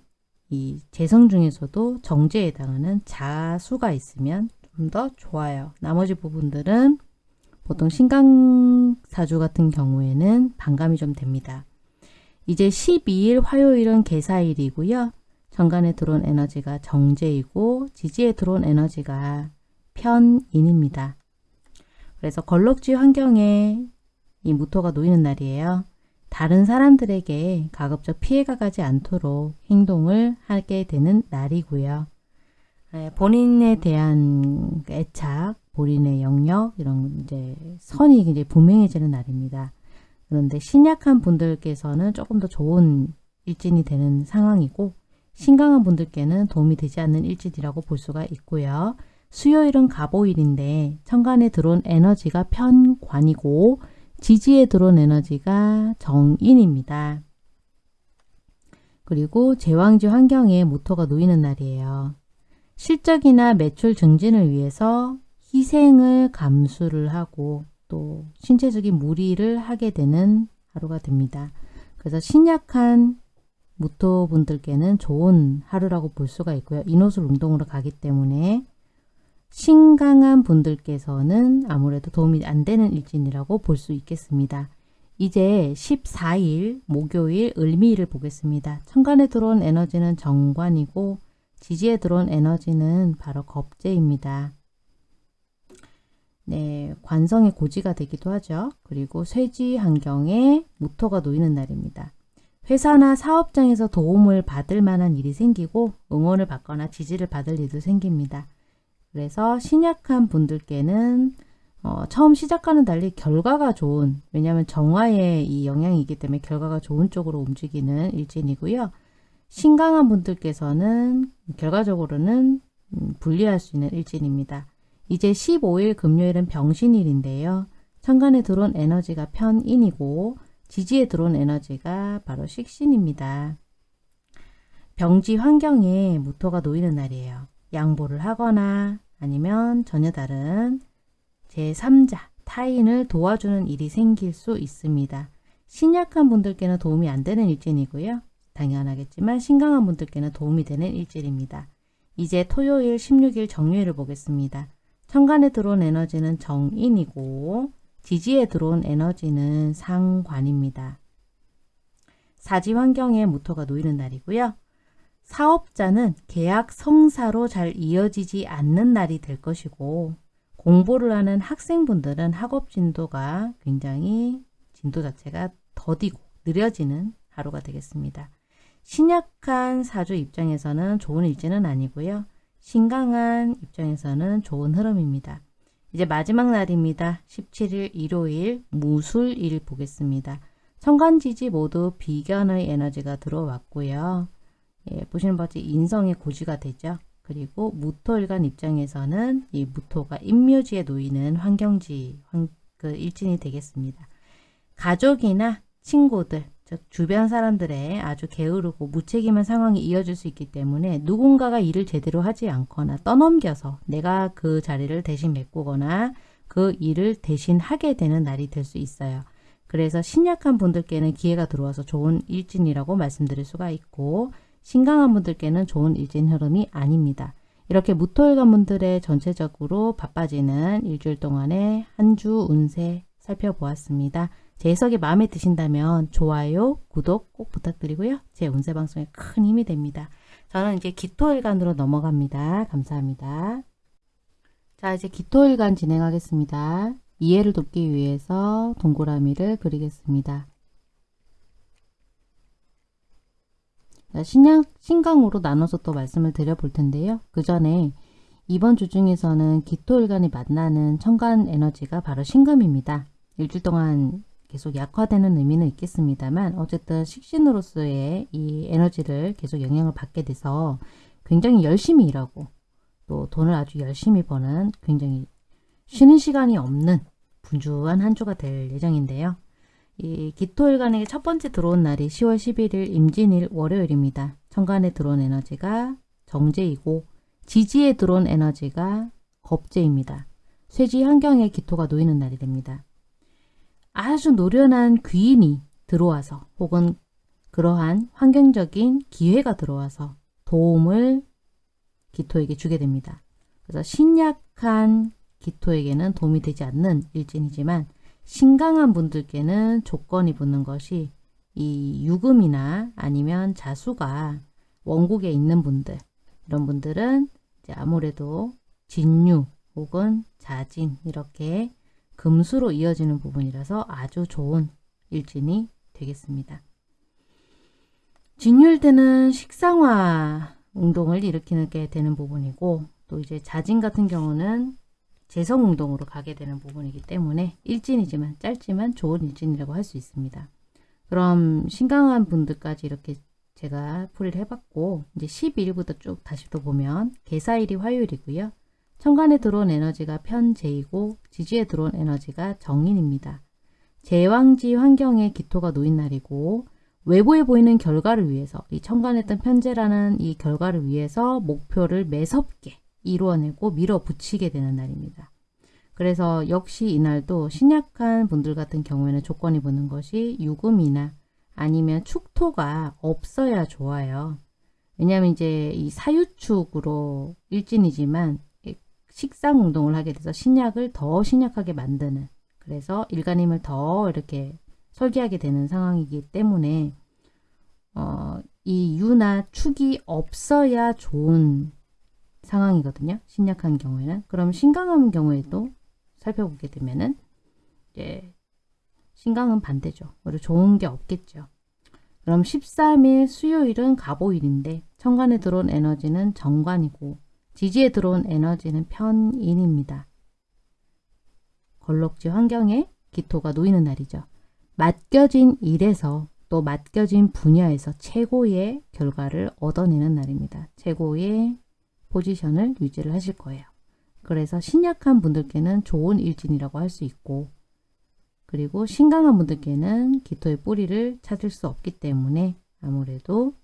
이 재성 중에서도 정제에 해당하는 자수가 있으면 좀 더 좋아요. 나머지 부분들은 보통 신강사주 같은 경우에는 반감이 좀 됩니다. 이제 12일 화요일은 개사일이고요. 정간에 들어온 에너지가 정제이고 지지에 들어온 에너지가 편인입니다. 그래서 걸럭지 환경에 이 무토가 놓이는 날이에요. 다른 사람들에게 가급적 피해가 가지 않도록 행동을 하게 되는 날이고요. 네, 본인에 대한 애착, 본인의 영역 이런 이제 선이 이제 분명해지는 날입니다. 그런데 신약한 분들께서는 조금 더 좋은 일진이 되는 상황이고 신강한 분들께는 도움이 되지 않는 일진이라고 볼 수가 있고요. 수요일은 가보일인데 천간에 들어온 에너지가 편관이고 지지에 들어온 에너지가 정인입니다. 그리고 제왕지 환경에 모토가 놓이는 날이에요. 실적이나 매출 증진을 위해서 희생을 감수를 하고 또 신체적인 무리를 하게 되는 하루가 됩니다. 그래서 신약한 무토분들께는 좋은 하루라고 볼 수가 있고요. 인호술 운동으로 가기 때문에 신강한 분들께서는 아무래도 도움이 안 되는 일진이라고 볼 수 있겠습니다. 이제 14일 목요일 을미일을 보겠습니다. 천간에 들어온 에너지는 정관이고 지지에 들어온 에너지는 바로 겁재입니다. 네, 관성의 고지가 되기도 하죠. 그리고 쇠지 환경에 무토가 놓이는 날입니다. 회사나 사업장에서 도움을 받을 만한 일이 생기고 응원을 받거나 지지를 받을 일도 생깁니다. 그래서 신약한 분들께는 어, 처음 시작과는 달리 결과가 좋은 왜냐하면 정화의 이 영향이 있기 때문에 결과가 좋은 쪽으로 움직이는 일진이고요. 신강한 분들께서는 결과적으로는 음, 분리할 수 있는 일진입니다. 이제 15일 금요일은 병신일인데요. 천간에 들어온 에너지가 편인이고 지지에 들어온 에너지가 바로 식신입니다. 병지 환경에 무토가 놓이는 날이에요. 양보를 하거나 아니면 전혀 다른 제3자, 타인을 도와주는 일이 생길 수 있습니다. 신약한 분들께는 도움이 안 되는 일진이고요. 당연하겠지만 신강한 분들께는 도움이 되는 일진입니다. 이제 토요일 16일 정유일을 보겠습니다. 천간에 들어온 에너지는 정인이고 지지에 들어온 에너지는 상관입니다. 사지 환경에 모토가 놓이는 날이고요. 사업자는 계약 성사로 잘 이어지지 않는 날이 될 것이고 공부를 하는 학생분들은 학업 진도가 굉장히 진도 자체가 더디고 느려지는 하루가 되겠습니다. 신약한 사주 입장에서는 좋은 일지는 아니고요. 신강한 입장에서는 좋은 흐름입니다. 이제 마지막 날입니다. 17일 일요일 무술일 보겠습니다. 천간지지 모두 비견의 에너지가 들어왔고요. 예, 보시는 바같이 인성의 고지가 되죠. 그리고 무토일간 입장에서는 이 무토가 임묘지에 놓이는 환경지 환, 그 일진이 되겠습니다. 가족이나 친구들, 즉 주변 사람들의 아주 게으르고 무책임한 상황이 이어질 수 있기 때문에 누군가가 일을 제대로 하지 않거나 떠넘겨서 내가 그 자리를 대신 메꾸거나 그 일을 대신 하게 되는 날이 될 수 있어요. 그래서 신약한 분들께는 기회가 들어와서 좋은 일진이라고 말씀드릴 수가 있고 신강한 분들께는 좋은 일진 흐름이 아닙니다. 이렇게 무토일관 분들의 전체적으로 바빠지는 일주일 동안의 한 주 운세 살펴보았습니다. 제 해석이 마음에 드신다면 좋아요, 구독 꼭 부탁드리고요. 제 운세 방송에 큰 힘이 됩니다. 저는 이제 기토일간으로 넘어갑니다. 감사합니다. 자 이제 기토일간 진행하겠습니다. 이해를 돕기 위해서 동그라미를 그리겠습니다. 신약, 신강으로 나눠서 또 말씀을 드려볼 텐데요. 그 전에 이번 주 중에서는 기토일간이 만나는 천간 에너지가 바로 신금입니다. 일주일 동안 계속 약화되는 의미는 있겠습니다만 어쨌든 식신으로서의 이 에너지를 계속 영향을 받게 돼서 굉장히 열심히 일하고 또 돈을 아주 열심히 버는 굉장히 쉬는 시간이 없는 분주한 한 주가 될 예정인데요. 이 기토일간에게 첫 번째 들어온 날이 10월 11일 임진일 월요일입니다. 천간에 들어온 에너지가 정제이고 지지에 들어온 에너지가 겁제입니다. 쇠지 환경에 기토가 놓이는 날이 됩니다. 아주 노련한 귀인이 들어와서 혹은 그러한 환경적인 기회가 들어와서 도움을 기토에게 주게 됩니다. 그래서 신약한 기토에게는 도움이 되지 않는 일진이지만 신강한 분들께는 조건이 붙는 것이 이 유금이나 아니면 자수가 원국에 있는 분들 이런 분들은 이제 아무래도 진유 혹은 자진 이렇게 금수로 이어지는 부분이라서 아주 좋은 일진이 되겠습니다. 때는 식상화 운동을 일으키게 되는 부분이고 또 이제 자진 같은 경우는 재성 운동으로 가게 되는 부분이기 때문에 일진이지만 짧지만 좋은 일진이라고 할 수 있습니다. 그럼 신강한 분들까지 이렇게 제가 풀이를 해봤고 이제 12일부터 쭉 다시 또 보면 개사일이 화요일이고요. 천간에 들어온 에너지가 편재이고 지지에 들어온 에너지가 정인입니다. 제왕지 환경에 기토가 놓인 날이고 외부에 보이는 결과를 위해서 이 천간했던 편재라는 이 결과를 위해서 목표를 매섭게 이루어내고 밀어붙이게 되는 날입니다. 그래서 역시 이날도 신약한 분들 같은 경우에는 조건이 붙는 것이 유금이나 아니면 축토가 없어야 좋아요. 왜냐하면 이제 이 사유축으로 일진이지만 식상 운동을 하게 돼서 신약을 더 신약하게 만드는 그래서 일간임을 더 이렇게 설계하게 되는 상황이기 때문에 어, 이 유나 축이 없어야 좋은 상황이거든요. 신약한 경우에는. 그럼 신강한 경우에도 살펴보게 되면은 이제 신강은 반대죠. 오히려 좋은 게 없겠죠. 그럼 13일 수요일은 갑오일인데 천간에 들어온 에너지는 정관이고 지지에 들어온 에너지는 편인입니다. 걸럭지 환경에 기토가 놓이는 날이죠. 맡겨진 일에서 또 맡겨진 분야에서 최고의 결과를 얻어내는 날입니다. 최고의 포지션을 유지를 하실 거예요. 그래서 신약한 분들께는 좋은 일진이라고 할 수 있고 그리고 신강한 분들께는 기토의 뿌리를 찾을 수 없기 때문에 아무래도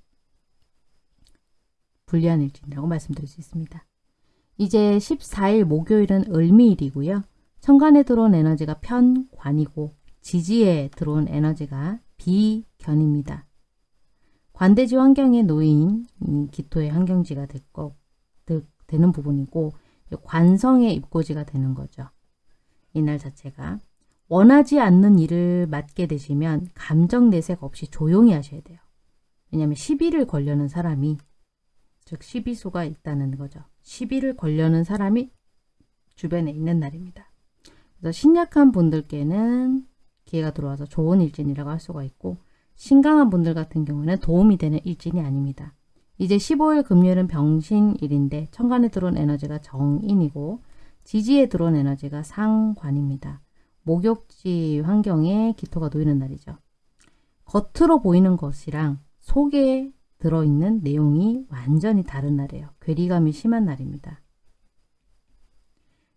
불리한 일진이라고 말씀드릴 수 있습니다. 이제 14일 목요일은 을미일이고요. 천간에 들어온 에너지가 편관이고 지지에 들어온 에너지가 비견입니다. 관대지 환경에 놓인 기토의 환경지가 될 거, 되는 부분이고 관성의 입고지가 되는 거죠. 이날 자체가 원하지 않는 일을 맡게 되시면 감정 내색 없이 조용히 하셔야 돼요. 왜냐하면 시비를 걸려는 사람이 즉 시비수가 있다는 거죠. 시비를 걸려는 사람이 주변에 있는 날입니다. 그래서 신약한 분들께는 기회가 들어와서 좋은 일진이라고 할 수가 있고 신강한 분들 같은 경우는 도움이 되는 일진이 아닙니다. 이제 15일 금요일은 병신일인데 천간에 들어온 에너지가 정인이고 지지에 들어온 에너지가 상관입니다. 목욕지 환경에 기토가 놓이는 날이죠. 겉으로 보이는 것이랑 속에 들어있는 내용이 완전히 다른 날이에요. 괴리감이 심한 날입니다.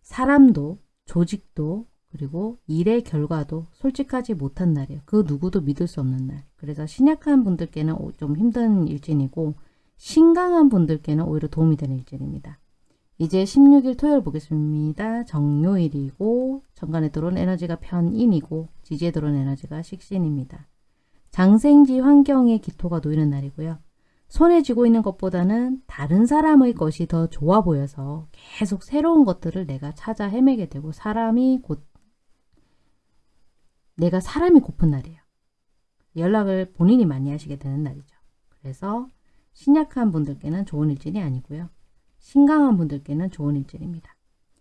사람도 조직도 그리고 일의 결과도 솔직하지 못한 날이에요. 그 누구도 믿을 수 없는 날. 그래서 신약한 분들께는 좀 힘든 일진이고 신강한 분들께는 오히려 도움이 되는 일진입니다. 이제 16일 토요일 보겠습니다. 정요일이고 정관에 들어온 에너지가 편인이고 지지에 들어온 에너지가 식신입니다. 장생지 환경에 기토가 놓이는 날이고요. 손에 쥐고 있는 것보다는 다른 사람의 것이 더 좋아 보여서 계속 새로운 것들을 내가 찾아 헤매게 되고 사람이 곧 내가 사람이 고픈 날이에요. 연락을 본인이 많이 하시게 되는 날이죠. 그래서 신약한 분들께는 좋은 일진이 아니고요. 신강한 분들께는 좋은 일진입니다.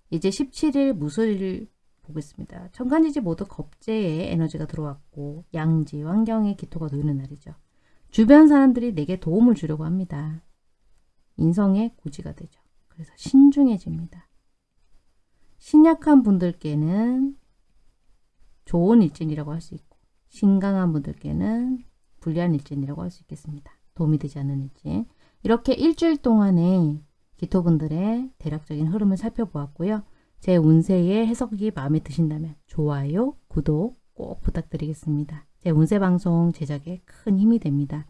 이제 17일 무술일 보겠습니다. 천간지지 모두 겁재에 에너지가 들어왔고 양지, 환경에 기토가 놓이는 날이죠. 주변 사람들이 내게 도움을 주려고 합니다. 인성의 고지가 되죠. 그래서 신중해집니다. 신약한 분들께는 좋은 일진이라고 할 수 있고 신강한 분들께는 불리한 일진이라고 할 수 있겠습니다. 도움이 되지 않는 일진. 이렇게 일주일 동안의 기토분들의 대략적인 흐름을 살펴보았고요. 제 운세의 해석이 마음에 드신다면 좋아요, 구독 꼭 부탁드리겠습니다. 제 운세 방송 제작에 큰 힘이 됩니다.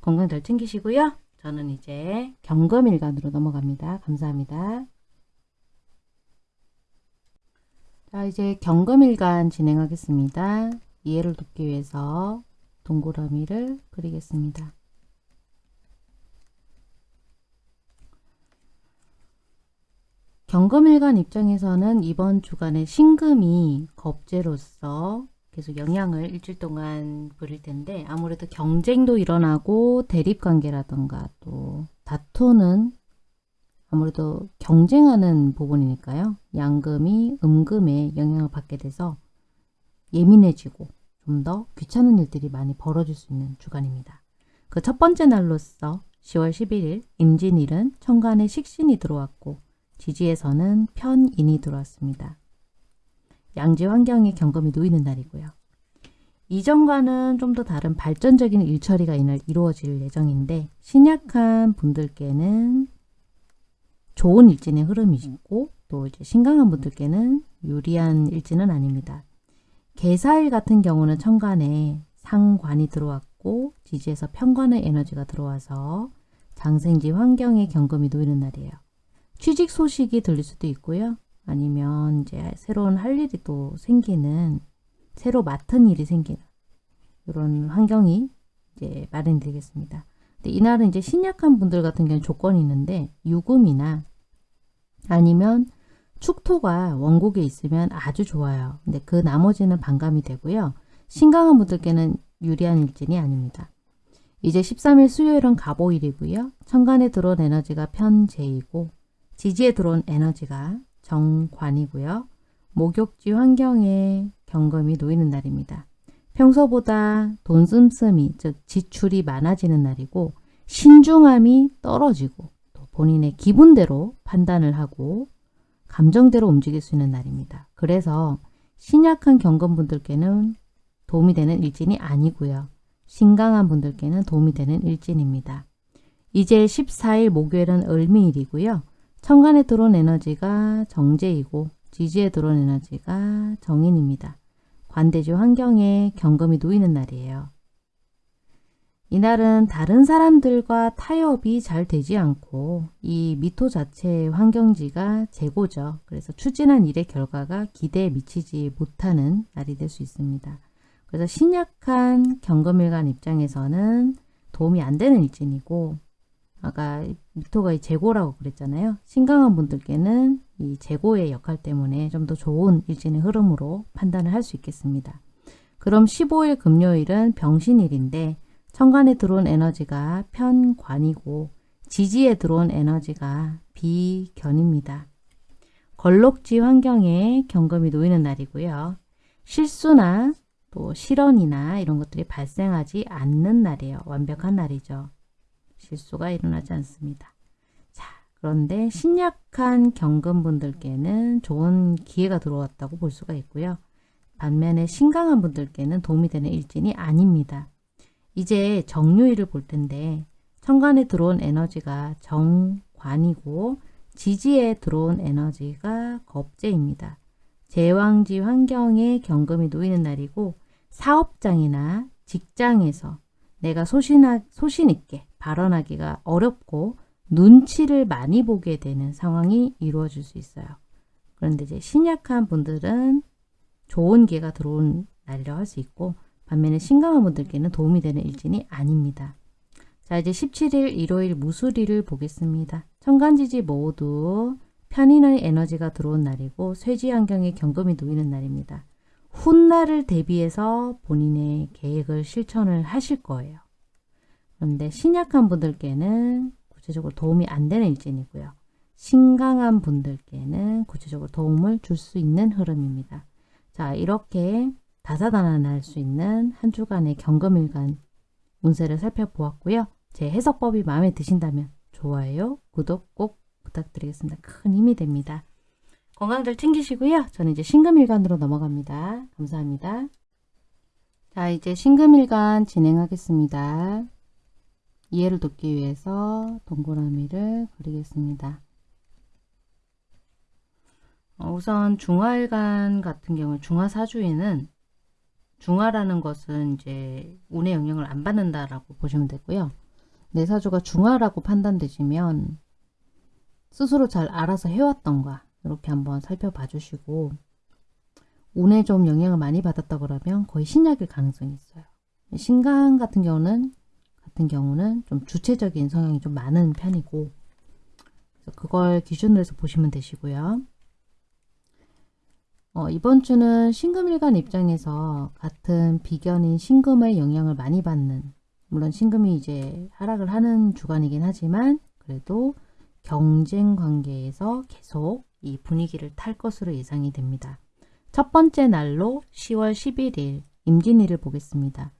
건강 잘 챙기시고요. 저는 이제 경금일간으로 넘어갑니다. 감사합니다. 자 이제 경금일간 진행하겠습니다. 이해를 돕기 위해서 동그라미를 그리겠습니다. 경금일간 입장에서는 이번 주간에 신금이 겁재로서 계속 영향을 일주일 동안 부릴 텐데 아무래도 경쟁도 일어나고 대립관계라던가 또 다투는 아무래도 경쟁하는 부분이니까요. 양금이 음금에 영향을 받게 돼서 예민해지고 좀 더 귀찮은 일들이 많이 벌어질 수 있는 주간입니다. 그 첫 번째 날로서 10월 11일 임진일은 천간에 식신이 들어왔고 지지에서는 편인이 들어왔습니다. 양지 환경에 경금이 놓이는 날이고요. 이전과는 좀 더 다른 발전적인 일처리가 이날 이루어질 예정인데 신약한 분들께는 좋은 일진의 흐름이 있고 또 이제 신강한 분들께는 유리한 일진은 아닙니다. 개사일 같은 경우는 천간에 상관이 들어왔고 지지에서 편관의 에너지가 들어와서 장생지 환경에 경금이 놓이는 날이에요. 취직 소식이 들릴 수도 있고요. 아니면 이제 새로운 할 일이 또 생기는 새로 맡은 일이 생기는 이런 환경이 이제 마련이 되겠습니다. 근데 이날은 이제 신약한 분들 같은 경우는 조건이 있는데 유금이나 아니면 축토가 원국에 있으면 아주 좋아요. 근데 그 나머지는 반감이 되고요. 신강한 분들께는 유리한 일진이 아닙니다. 이제 13일 수요일은 갑오일이고요. 천간에 들어온 에너지가 편재이고 지지에 들어온 에너지가 정관이고요. 목욕지 환경에 경금이 놓이는 날입니다. 평소보다 돈 씀씀이 즉 지출이 많아지는 날이고 신중함이 떨어지고 또 본인의 기분대로 판단을 하고 감정대로 움직일 수 있는 날입니다. 그래서 신약한 경금분들께는 도움이 되는 일진이 아니고요. 신강한 분들께는 도움이 되는 일진입니다. 이제 14일 목요일은 을미일이고요. 천간에 들어온 에너지가 정제이고 지지에 들어온 에너지가 정인입니다. 관대지 환경에 경금이 놓이는 날이에요. 이날은 다른 사람들과 타협이 잘 되지 않고 이 미토 자체의 환경지가 재고죠. 그래서 추진한 일의 결과가 기대에 미치지 못하는 날이 될 수 있습니다. 그래서 신약한 경금일간 입장에서는 도움이 안 되는 일진이고 아까 미토가 이 재고라고 그랬잖아요. 신강한 분들께는 이 재고의 역할 때문에 좀 더 좋은 일진의 흐름으로 판단을 할 수 있겠습니다. 그럼 15일 금요일은 병신일인데 천간에 들어온 에너지가 편관이고 지지에 들어온 에너지가 비견입니다. 걸록지 환경에 경금이 놓이는 날이고요. 실수나 또 실언이나 이런 것들이 발생하지 않는 날이에요. 완벽한 날이죠. 실수가 일어나지 않습니다. 자, 그런데 신약한 경금분들께는 좋은 기회가 들어왔다고 볼 수가 있고요. 반면에 신강한 분들께는 도움이 되는 일진이 아닙니다. 이제 정유일을 볼 텐데 천간에 들어온 에너지가 정관이고 지지에 들어온 에너지가 겁재입니다. 제왕지 환경에 경금이 놓이는 날이고 사업장이나 직장에서 내가 소신하, 소신 있게 발언하기가 어렵고 눈치를 많이 보게 되는 상황이 이루어질 수 있어요. 그런데 이제 신약한 분들은 좋은 기회가 들어온 날이라고 할 수 있고 반면에 신강한 분들께는 도움이 되는 일진이 아닙니다. 자 이제 17일 일요일 무술일을 보겠습니다. 천간지지 모두 편인의 에너지가 들어온 날이고 쇠지 환경에 경금이 놓이는 날입니다. 훗날을 대비해서 본인의 계획을 실천을 하실 거예요. 그런데 신약한 분들께는 구체적으로 도움이 안 되는 일진이고요. 신강한 분들께는 구체적으로 도움을 줄 수 있는 흐름입니다. 자 이렇게 다사다난할 수 있는 한 주간의 경금일간 운세를 살펴보았고요. 제 해석법이 마음에 드신다면 좋아요, 구독 꼭 부탁드리겠습니다. 큰 힘이 됩니다. 건강들 챙기시고요. 저는 이제 신금일간으로 넘어갑니다. 감사합니다. 자 이제 신금일간 진행하겠습니다. 이해를 돕기 위해서 동그라미를 그리겠습니다. 어, 우선 중화일간 같은 경우 중화사주에는 중화라는 것은 이제 운의 영향을 안 받는다라고 보시면 되고요. 내 사주가 중화라고 판단되시면 스스로 잘 알아서 해왔던가 이렇게 한번 살펴봐 주시고 운에 좀 영향을 많이 받았다 그러면 거의 신약일 가능성이 있어요. 신강 같은 경우는 같은 경우는 좀 주체적인 성향이 좀 많은 편이고 그걸 기준으로 해서 보시면 되시고요. 어, 이번 주는 신금일간 입장에서 같은 비견인 신금의 영향을 많이 받는 물론 신금이 이제 하락을 하는 주간이긴 하지만 그래도 경쟁 관계에서 계속 이 분위기를 탈 것으로 예상이 됩니다. 첫 번째 날로 10월 11일 임진일을 보겠습니다.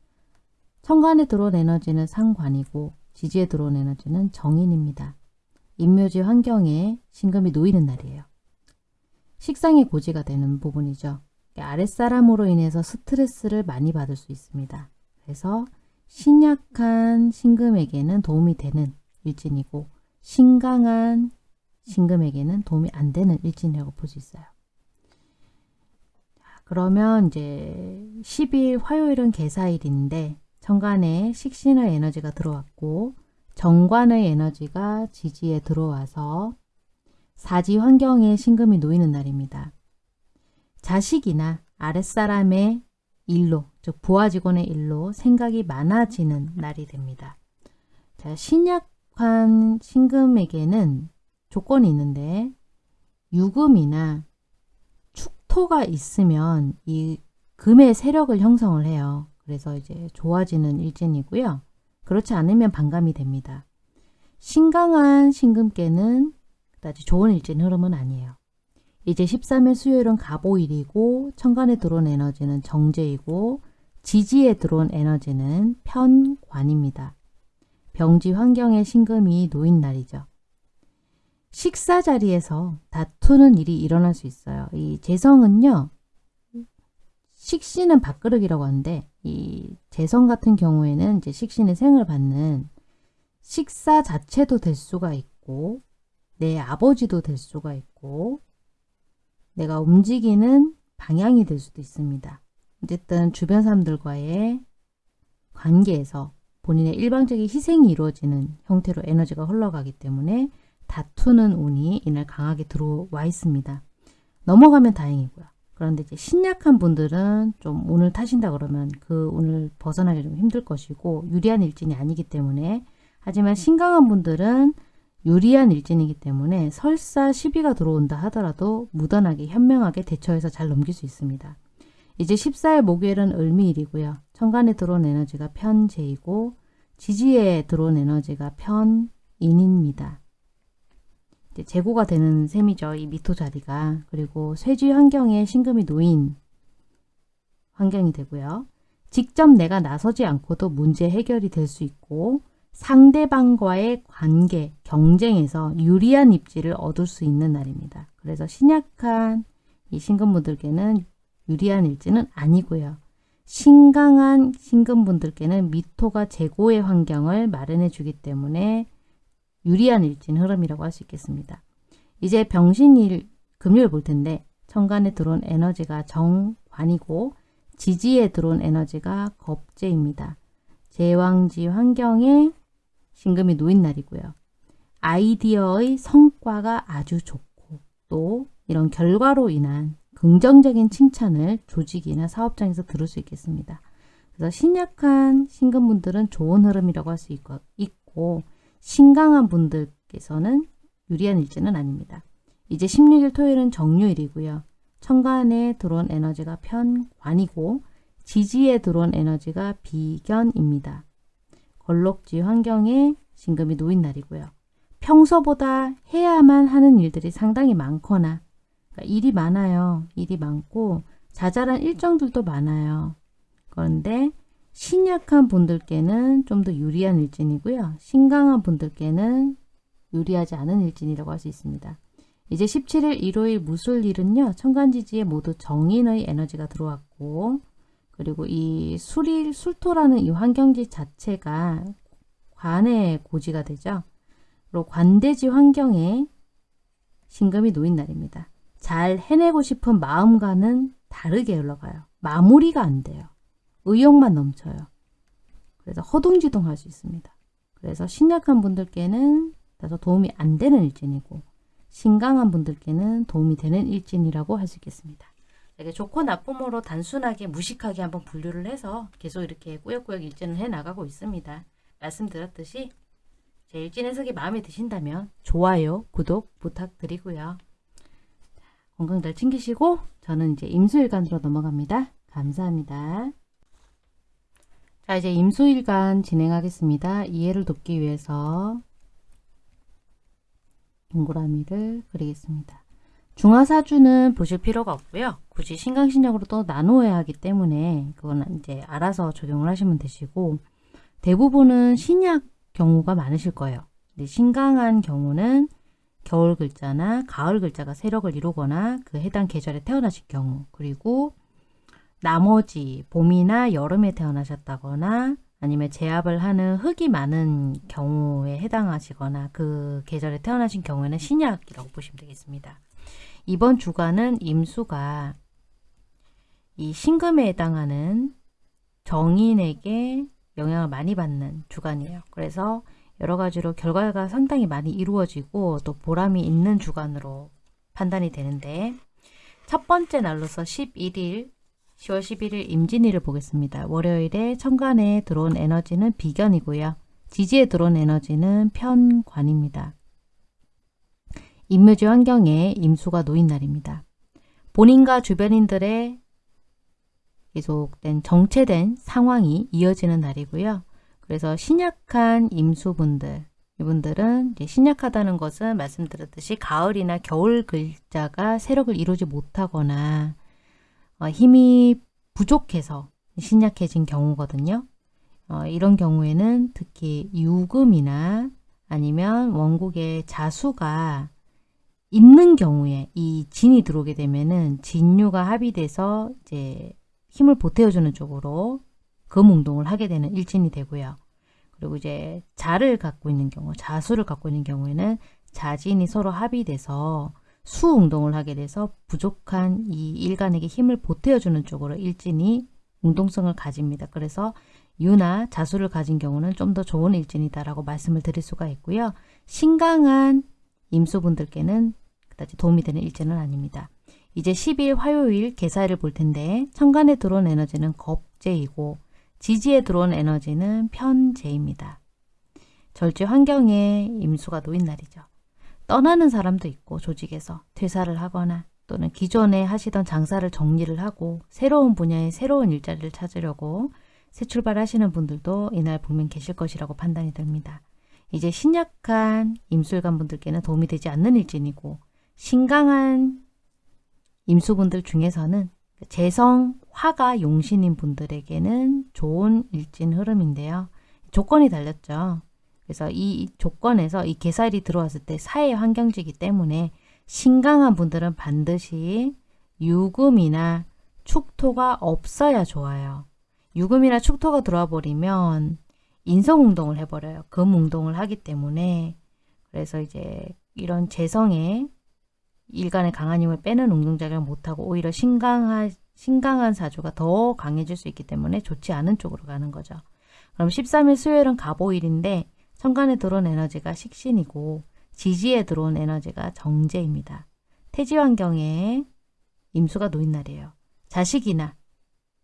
천간에 들어온 에너지는 상관이고 지지에 들어온 에너지는 정인입니다. 인묘지 환경에 신금이 놓이는 날이에요. 식상의 고지가 되는 부분이죠. 아랫사람으로 인해서 스트레스를 많이 받을 수 있습니다. 그래서 신약한 신금에게는 도움이 되는 일진이고 신강한 신금에게는 도움이 안 되는 일진이라고 볼 수 있어요. 그러면 이제 10일 화요일은 개사일인데 천간에 식신의 에너지가 들어왔고 정관의 에너지가 지지에 들어와서 사지 환경에 신금이 놓이는 날입니다. 자식이나 아랫사람의 일로, 즉 부하 직원의 일로 생각이 많아지는 날이 됩니다. 자, 신약한 신금에게는 조건이 있는데 유금이나 축토가 있으면 이 금의 세력을 형성을 해요. 그래서 이제 좋아지는 일진이고요. 그렇지 않으면 반감이 됩니다. 신강한 신금께는 그다지 좋은 일진 흐름은 아니에요. 이제 13일 수요일은 가보일이고 천간에 들어온 에너지는 정제이고 지지에 들어온 에너지는 편관입니다. 병지 환경에 신금이 놓인 날이죠. 식사 자리에서 다투는 일이 일어날 수 있어요. 이 재성은요. 식신은 밥그릇이라고 하는데 이 재성 같은 경우에는 이제 식신의 생을 받는 식사 자체도 될 수가 있고 내 아버지도 될 수가 있고 내가 움직이는 방향이 될 수도 있습니다. 어쨌든 주변 사람들과의 관계에서 본인의 일방적인 희생이 이루어지는 형태로 에너지가 흘러가기 때문에 다투는 운이 이날 강하게 들어와 있습니다. 넘어가면 다행이고요. 그런데 이제 신약한 분들은 좀 운을 타신다 그러면 그 운을 벗어나기 좀 힘들 것이고 유리한 일진이 아니기 때문에 하지만 신강한 분들은 유리한 일진이기 때문에 설사 시비가 들어온다 하더라도 무던하게 현명하게 대처해서 잘 넘길 수 있습니다. 이제 14일 목요일은 을미일이고요. 천간에 들어온 에너지가 편재이고 지지에 들어온 에너지가 편인입니다. 재고가 되는 셈이죠. 이 미토 자리가. 그리고 쇠지 환경에 신금이 놓인 환경이 되고요. 직접 내가 나서지 않고도 문제 해결이 될 수 있고 상대방과의 관계, 경쟁에서 유리한 입지를 얻을 수 있는 날입니다. 그래서 신약한 이 신금분들께는 유리한 일지는 아니고요. 신강한 신금분들께는 미토가 재고의 환경을 마련해 주기 때문에 유리한 일진 흐름이라고 할 수 있겠습니다. 이제 병신일 금요일 볼 텐데 천간에 들어온 에너지가 정관이고 지지에 들어온 에너지가 겁재입니다. 제왕지 환경에 신금이 놓인 날이고요. 아이디어의 성과가 아주 좋고 또 이런 결과로 인한 긍정적인 칭찬을 조직이나 사업장에서 들을 수 있겠습니다. 그래서 신약한 신금분들은 좋은 흐름이라고 할 수 있고 신강한 분들께서는 유리한 일지는 아닙니다. 이제 16일 토요일은 정유일이고요. 천간에 들어온 에너지가 편관이고 지지에 들어온 에너지가 비견입니다. 걸록지 환경에 신금이 놓인 날이고요. 평소보다 해야만 하는 일들이 상당히 많거나 그러니까 일이 많아요. 일이 많고 자잘한 일정들도 많아요. 그런데 신약한 분들께는 좀 더 유리한 일진이고요. 신강한 분들께는 유리하지 않은 일진이라고 할 수 있습니다. 이제 17일 일요일 무술일은요. 천간지지에 모두 정인의 에너지가 들어왔고 그리고 이 술일, 술토라는 이 환경지 자체가 관의 고지가 되죠. 그리고 관대지 환경에 신금이 놓인 날입니다. 잘 해내고 싶은 마음과는 다르게 흘러가요. 마무리가 안 돼요. 의욕만 넘쳐요. 그래서 허둥지둥 할 수 있습니다. 그래서 신약한 분들께는 다소 도움이 안 되는 일진이고 신강한 분들께는 도움이 되는 일진이라고 할 수 있겠습니다. 이게 좋고 나쁨으로 단순하게 무식하게 한번 분류를 해서 계속 이렇게 꾸역꾸역 일진을 해 나가고 있습니다. 말씀드렸듯이 제 일진 해석이 마음에 드신다면 좋아요, 구독 부탁드리고요. 건강 잘 챙기시고 저는 이제 임수일간으로 넘어갑니다. 감사합니다. 자 이제 임수일간 진행하겠습니다. 이해를 돕기 위해서 동그라미를 그리겠습니다. 중화사주는 보실 필요가 없고요. 굳이 신강신약으로 또 나누어야 하기 때문에 그건 이제 알아서 적용을 하시면 되시고 대부분은 신약 경우가 많으실 거예요. 근데 신강한 경우는 겨울 글자나 가을 글자가 세력을 이루거나 그 해당 계절에 태어나실 경우 그리고 나머지 봄이나 여름에 태어나셨다거나 아니면 제압을 하는 흙이 많은 경우에 해당하시거나 그 계절에 태어나신 경우에는 신약이라고 보시면 되겠습니다. 이번 주간은 임수가 이 신금에 해당하는 정인에게 영향을 많이 받는 주간이에요. 그래서 여러 가지로 결과가 상당히 많이 이루어지고 또 보람이 있는 주간으로 판단이 되는데 첫 번째 날로서 11일 10월 11일 임진일을 보겠습니다. 월요일에 천간에 들어온 에너지는 비견이고요. 지지에 들어온 에너지는 편관입니다. 임묘지 환경에 임수가 놓인 날입니다. 본인과 주변인들의 계속된 정체된 상황이 이어지는 날이고요. 그래서 신약한 임수분들 이분들은 신약하다는 것은 말씀드렸듯이 가을이나 겨울 글자가 세력을 이루지 못하거나 어, 힘이 부족해서 신약해진 경우거든요. 어, 이런 경우에는 특히 유금이나 아니면 원국의 자수가 있는 경우에 이 진이 들어오게 되면은 진유가 합의돼서 이제 힘을 보태어주는 쪽으로 금운동을 하게 되는 일진이 되고요. 그리고 이제 자를 갖고 있는 경우, 자수를 갖고 있는 경우에는 자진이 서로 합의돼서 수운동을 하게 돼서 부족한 이 일간에게 힘을 보태어주는 쪽으로 일진이 운동성을 가집니다. 그래서 유나 자수를 가진 경우는 좀 더 좋은 일진이다라고 말씀을 드릴 수가 있고요. 신강한 임수분들께는 그다지 도움이 되는 일진은 아닙니다. 이제 10일 화요일 개사일을 볼 텐데 천간에 들어온 에너지는 겁재이고 지지에 들어온 에너지는 편재입니다. 절제 환경에 임수가 놓인 날이죠. 떠나는 사람도 있고 조직에서 퇴사를 하거나 또는 기존에 하시던 장사를 정리를 하고 새로운 분야의 새로운 일자리를 찾으려고 새 출발하시는 분들도 이날 분명 계실 것이라고 판단이 됩니다. 이제 신약한 임술관 분들께는 도움이 되지 않는 일진이고 신강한 임수분들 중에서는 재성, 화가 용신인 분들에게는 좋은 일진 흐름인데요. 조건이 달렸죠. 그래서 이 조건에서 이 개살이 들어왔을 때 사회 환경지기 때문에 신강한 분들은 반드시 유금이나 축토가 없어야 좋아요. 유금이나 축토가 들어와 버리면 인성운동을 해버려요. 금운동을 하기 때문에 그래서 이제 이런 재성에 일간의 강한 힘을 빼는 운동작용을 못하고 오히려 신강한, 신강한 사주가 더 강해질 수 있기 때문에 좋지 않은 쪽으로 가는 거죠. 그럼 13일 수요일은 갑오일인데 천간에 들어온 에너지가 식신이고 지지에 들어온 에너지가 정제입니다. 태지 환경에 임수가 놓인 날이에요. 자식이나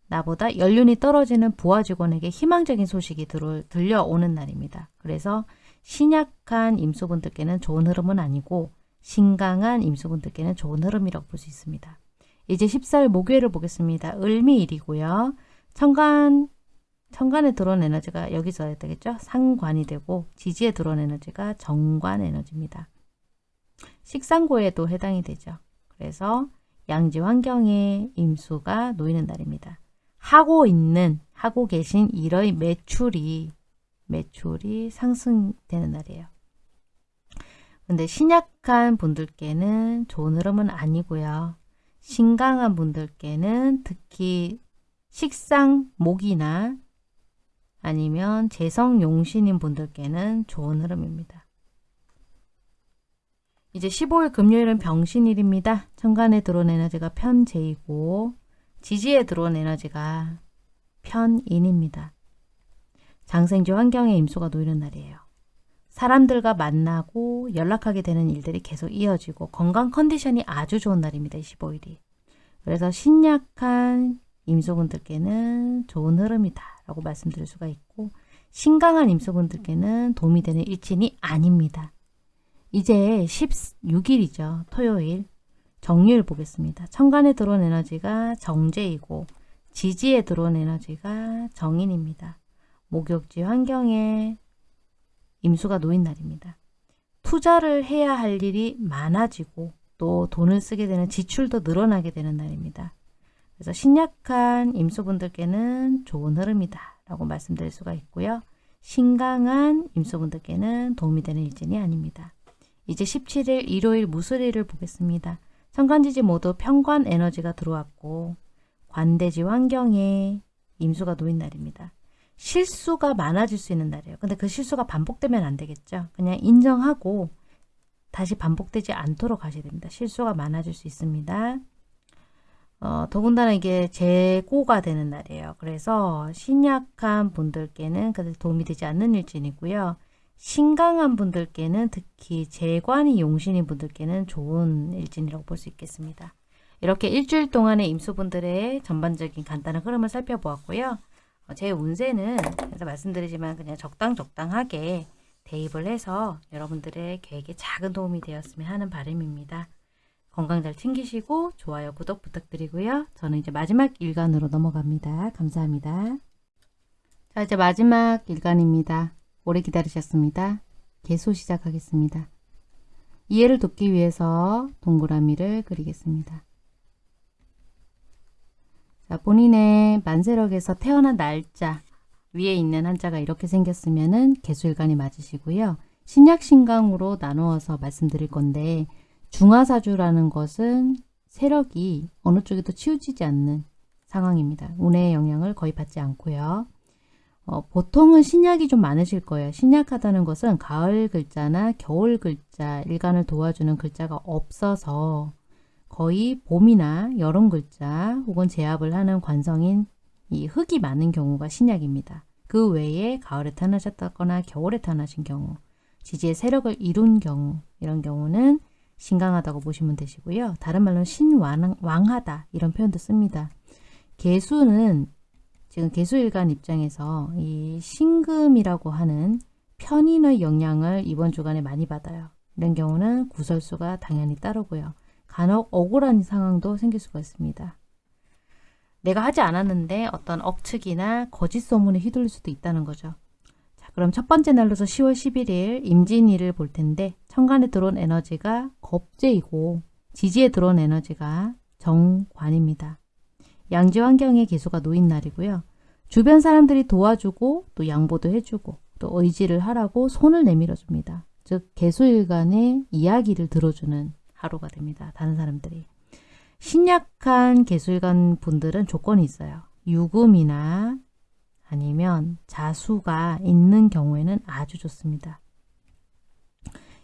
나보다 연륜이 떨어지는 부하 직원에게 희망적인 소식이 들어, 들려오는 날입니다. 그래서 신약한 임수분들께는 좋은 흐름은 아니고 신강한 임수분들께는 좋은 흐름이라고 볼 수 있습니다. 이제 14일 목요일을 보겠습니다. 을미일이고요. 천간, 천간에 들어온 에너지가 여기서 해야 되겠죠? 상관이 되고 지지에 들어온 에너지가 정관 에너지입니다. 식상고에도 해당이 되죠. 그래서 양지 환경에 임수가 놓이는 날입니다. 하고 있는, 하고 계신 일의 매출이, 매출이 상승되는 날이에요. 근데 신약한 분들께는 좋은 흐름은 아니고요. 신강한 분들께는 특히 식상 목이나 아니면 재성 용신인 분들께는 좋은 흐름입니다. 이제 15일 금요일은 병신일입니다. 천간에 들어온 에너지가 편재이고 지지에 들어온 에너지가 편인입니다. 장생지 환경에 임수가 놓이는 날이에요. 사람들과 만나고 연락하게 되는 일들이 계속 이어지고 건강 컨디션이 아주 좋은 날입니다. 15일이. 그래서 신약한 임소분들께는 좋은 흐름이다 라고 말씀드릴 수가 있고 신강한 임소분들께는 도움이 되는 일진이 아닙니다. 이제 16일이죠. 토요일 정유일 보겠습니다. 천간에 들어온 에너지가 정제이고 지지에 들어온 에너지가 정인입니다. 목욕지 환경에 임수가 놓인 날입니다. 투자를 해야 할 일이 많아지고 또 돈을 쓰게 되는 지출도 늘어나게 되는 날입니다. 그래서 신약한 임수분들께는 좋은 흐름이다 라고 말씀드릴 수가 있고요. 신강한 임수분들께는 도움이 되는 일진이 아닙니다. 이제 17일 일요일 무술일을 보겠습니다. 천간지지 모두 평관 에너지가 들어왔고 관대지 환경에 임수가 놓인 날입니다. 실수가 많아질 수 있는 날이에요. 근데 그 실수가 반복되면 안 되겠죠. 그냥 인정하고 다시 반복되지 않도록 하셔야 됩니다. 실수가 많아질 수 있습니다. 어, 더군다나 이게 재고가 되는 날이에요. 그래서 신약한 분들께는 그래도 도움이 되지 않는 일진이고요. 신강한 분들께는 특히 재관이 용신인 분들께는 좋은 일진이라고 볼 수 있겠습니다. 이렇게 일주일 동안의 임수분들의 전반적인 간단한 흐름을 살펴보았고요. 어, 제 운세는 그래서 말씀드리지만 그냥 적당 적당하게 대입을 해서 여러분들의 계획에 작은 도움이 되었으면 하는 바람입니다. 건강 잘 챙기시고 좋아요, 구독 부탁드리고요. 저는 이제 마지막 일간으로 넘어갑니다. 감사합니다. 자, 이제 마지막 일간입니다. 오래 기다리셨습니다. 개수 시작하겠습니다. 이해를 돕기 위해서 동그라미를 그리겠습니다. 자, 본인의 만세력에서 태어난 날짜 위에 있는 한자가 이렇게 생겼으면 은 개수일간이 맞으시고요. 신약신강으로 나누어서 말씀드릴 건데 중화사주라는 것은 세력이 어느 쪽에도 치우치지 않는 상황입니다. 운의 영향을 거의 받지 않고요. 어, 보통은 신약이 좀 많으실 거예요. 신약하다는 것은 가을 글자나 겨울 글자, 일간을 도와주는 글자가 없어서 거의 봄이나 여름 글자 혹은 제압을 하는 관성인 이 흙이 많은 경우가 신약입니다. 그 외에 가을에 태어나셨다거나 겨울에 태어나신 경우, 지지의 세력을 이룬 경우 이런 경우는 신강하다고 보시면 되시고요. 다른 말로는 신왕하다 이런 표현도 씁니다. 개수는 지금 개수일간 입장에서 이 신금이라고 하는 편인의 영향을 이번 주간에 많이 받아요. 이런 경우는 구설수가 당연히 따르고요. 간혹 억울한 상황도 생길 수가 있습니다. 내가 하지 않았는데 어떤 억측이나 거짓 소문에 휘둘릴 수도 있다는 거죠. 자, 그럼 첫 번째 날로서 10월 11일 임진일을 볼 텐데 천간에 들어온 에너지가 겁재이고 지지에 들어온 에너지가 정관입니다. 양지 환경에 개수가 놓인 날이고요. 주변 사람들이 도와주고 또 양보도 해주고 또 의지를 하라고 손을 내밀어 줍니다. 즉 개수일간의 이야기를 들어주는 하루가 됩니다. 다른 사람들이. 신약한 개수일간 분들은 조건이 있어요. 유금이나 아니면 자수가 있는 경우에는 아주 좋습니다.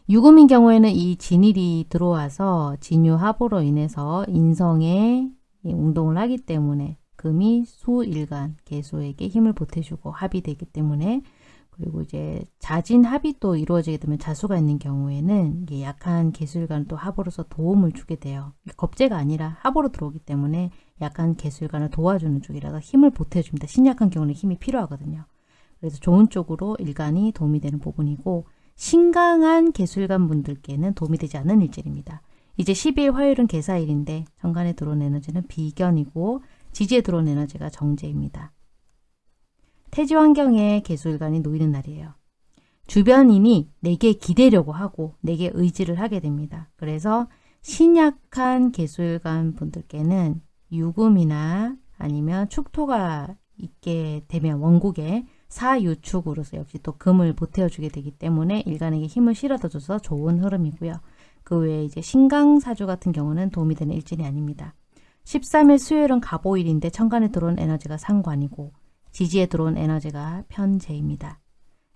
유금인 경우에는 이 진일이 들어와서 진유합으로 인해서 인성에 운동을 하기 때문에 금이 수일간 개수에게 힘을 보태주고 합이 되기 때문에 그리고 이제 자진 합이 또 이루어지게 되면 자수가 있는 경우에는 약한 개수일간을 또 합으로서 도움을 주게 돼요. 겁재가 아니라 합으로 들어오기 때문에 약한 개수일간을 도와주는 쪽이라서 힘을 보태줍니다. 신약한 경우는 힘이 필요하거든요. 그래서 좋은 쪽으로 일간이 도움이 되는 부분이고 신강한 개수일간 분들께는 도움이 되지 않는 일질입니다. 이제 12일 화요일은 개사일인데 정간에 들어온 에너지는 비견이고 지지에 들어온 에너지가 정제입니다. 태지 환경에 개수일간이 놓이는 날이에요. 주변인이 내게 기대려고 하고 내게 의지를 하게 됩니다. 그래서 신약한 개수일간 분들께는 유금이나 아니면 축토가 있게 되면 원국에 사유축으로서 역시 또 금을 보태어주게 되기 때문에 일간에게 힘을 실어줘서 좋은 흐름이고요. 그 외에 이제 신강사주 같은 경우는 도움이 되는 일진이 아닙니다. 13일 수요일은 가보일인데 천간에 들어온 에너지가 상관이고 지지에 들어온 에너지가 편재입니다.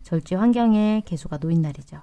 절지 환경에 개수가 놓인 날이죠.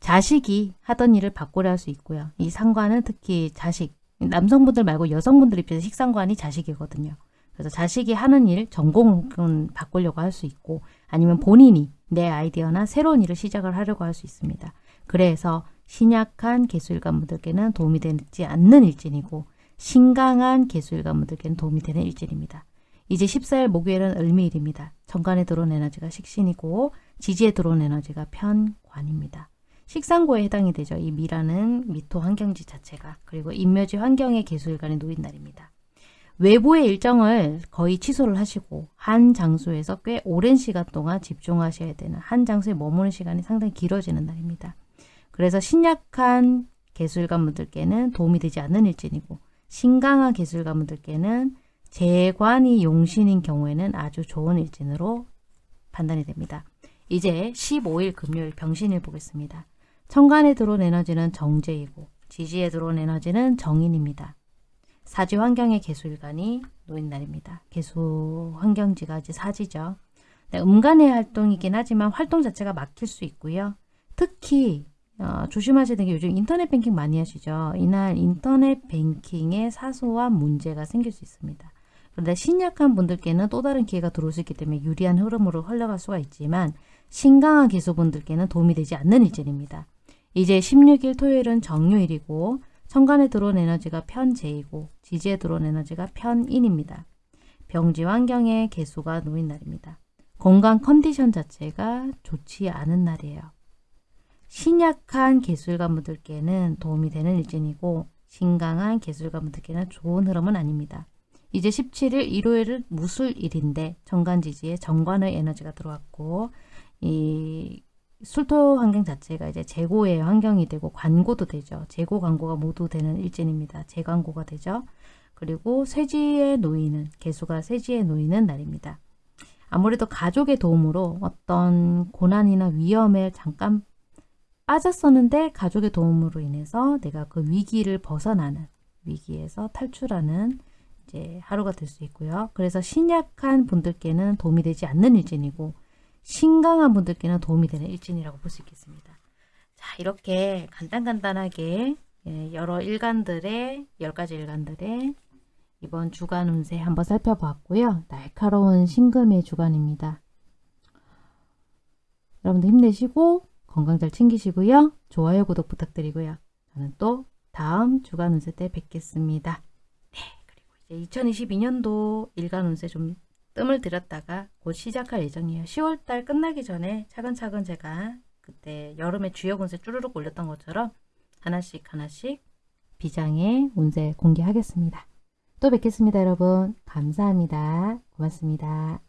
자식이 하던 일을 바꾸려 할 수 있고요. 이 상관은 특히 자식, 남성분들 말고 여성분들 입장에서 식상관이 자식이거든요. 그래서 자식이 하는 일, 전공은 바꾸려고 할 수 있고 아니면 본인이 내 아이디어나 새로운 일을 시작을 하려고 할 수 있습니다. 그래서 신약한 개수일관 분들께는 도움이 되지 않는 일진이고 신강한 개수일관 분들께는 도움이 되는 일진입니다. 이제 14일 목요일은 을미일입니다. 정관에 들어온 에너지가 식신이고 지지에 들어온 에너지가 편관입니다. 식상고에 해당이 되죠. 이 미라는 미토 환경지 자체가 그리고 인묘지 환경의 개수일간에 놓인 날입니다. 외부의 일정을 거의 취소를 하시고 한 장소에서 꽤 오랜 시간 동안 집중하셔야 되는 한 장소에 머무는 시간이 상당히 길어지는 날입니다. 그래서 신약한 개술관 분들께는 도움이 되지 않는 일진이고 신강한 개술관 분들께는 재관이 용신인 경우에는 아주 좋은 일진으로 판단이 됩니다. 이제 15일 금요일 병신일 보겠습니다. 천간에 들어온 에너지는 정제이고 지지에 들어온 에너지는 정인입니다. 사지 환경의 개수일간이 놓인 날입니다. 개수 환경지가 이제 사지죠. 네, 음간의 활동이긴 하지만 활동 자체가 막힐 수 있고요. 특히 어, 조심하셔야 되는 게 요즘 인터넷 뱅킹 많이 하시죠. 이날 인터넷 뱅킹에 사소한 문제가 생길 수 있습니다. 그런데 신약한 분들께는 또 다른 기회가 들어올 수 있기 때문에 유리한 흐름으로 흘러갈 수가 있지만 신강한 기수분들께는 도움이 되지 않는 일진입니다. 이제 16일 토요일은 정요일이고 천간에 들어온 에너지가 편재이고 지지에 들어온 에너지가 편인입니다. 병지 환경에 개수가 놓인 날입니다. 건강 컨디션 자체가 좋지 않은 날이에요. 신약한 개술가분들께는 도움이 되는 일진이고 신강한 개술가분들께는 좋은 흐름은 아닙니다. 이제 17일 일요일은 무술일인데 정관지지에 정관의 에너지가 들어왔고 이 술토 환경 자체가 이제 재고의 환경이 되고 광고도 되죠. 재고 광고가 모두 되는 일진입니다. 재광고가 되죠. 그리고 쇠지에 놓이는 개수가 쇠지에 놓이는 날입니다. 아무래도 가족의 도움으로 어떤 고난이나 위험에 잠깐 빠졌었는데 가족의 도움으로 인해서 내가 그 위기를 벗어나는 위기에서 탈출하는 이제 하루가 될 수 있고요. 그래서 신약한 분들께는 도움이 되지 않는 일진이고 신강한 분들께는 도움이 되는 일진이라고 볼 수 있겠습니다. 자, 이렇게 간단간단하게 예, 여러 일간들의 10가지 일간들의 이번 주간 운세 한번 살펴봤고요. 날카로운 신금의 주간입니다. 여러분들 힘내시고 건강 잘 챙기시고요. 좋아요, 구독 부탁드리고요. 저는 또 다음 주간 운세 때 뵙겠습니다. 네, 그리고 이제 2022년도 일간 운세 좀 뜸을 들였다가 곧 시작할 예정이에요. 10월달 끝나기 전에 차근차근 제가 그때 여름에 주요 운세 쭈르륵 올렸던 것처럼 하나씩 하나씩 비장의 운세 공개하겠습니다. 또 뵙겠습니다, 여러분. 감사합니다. 고맙습니다.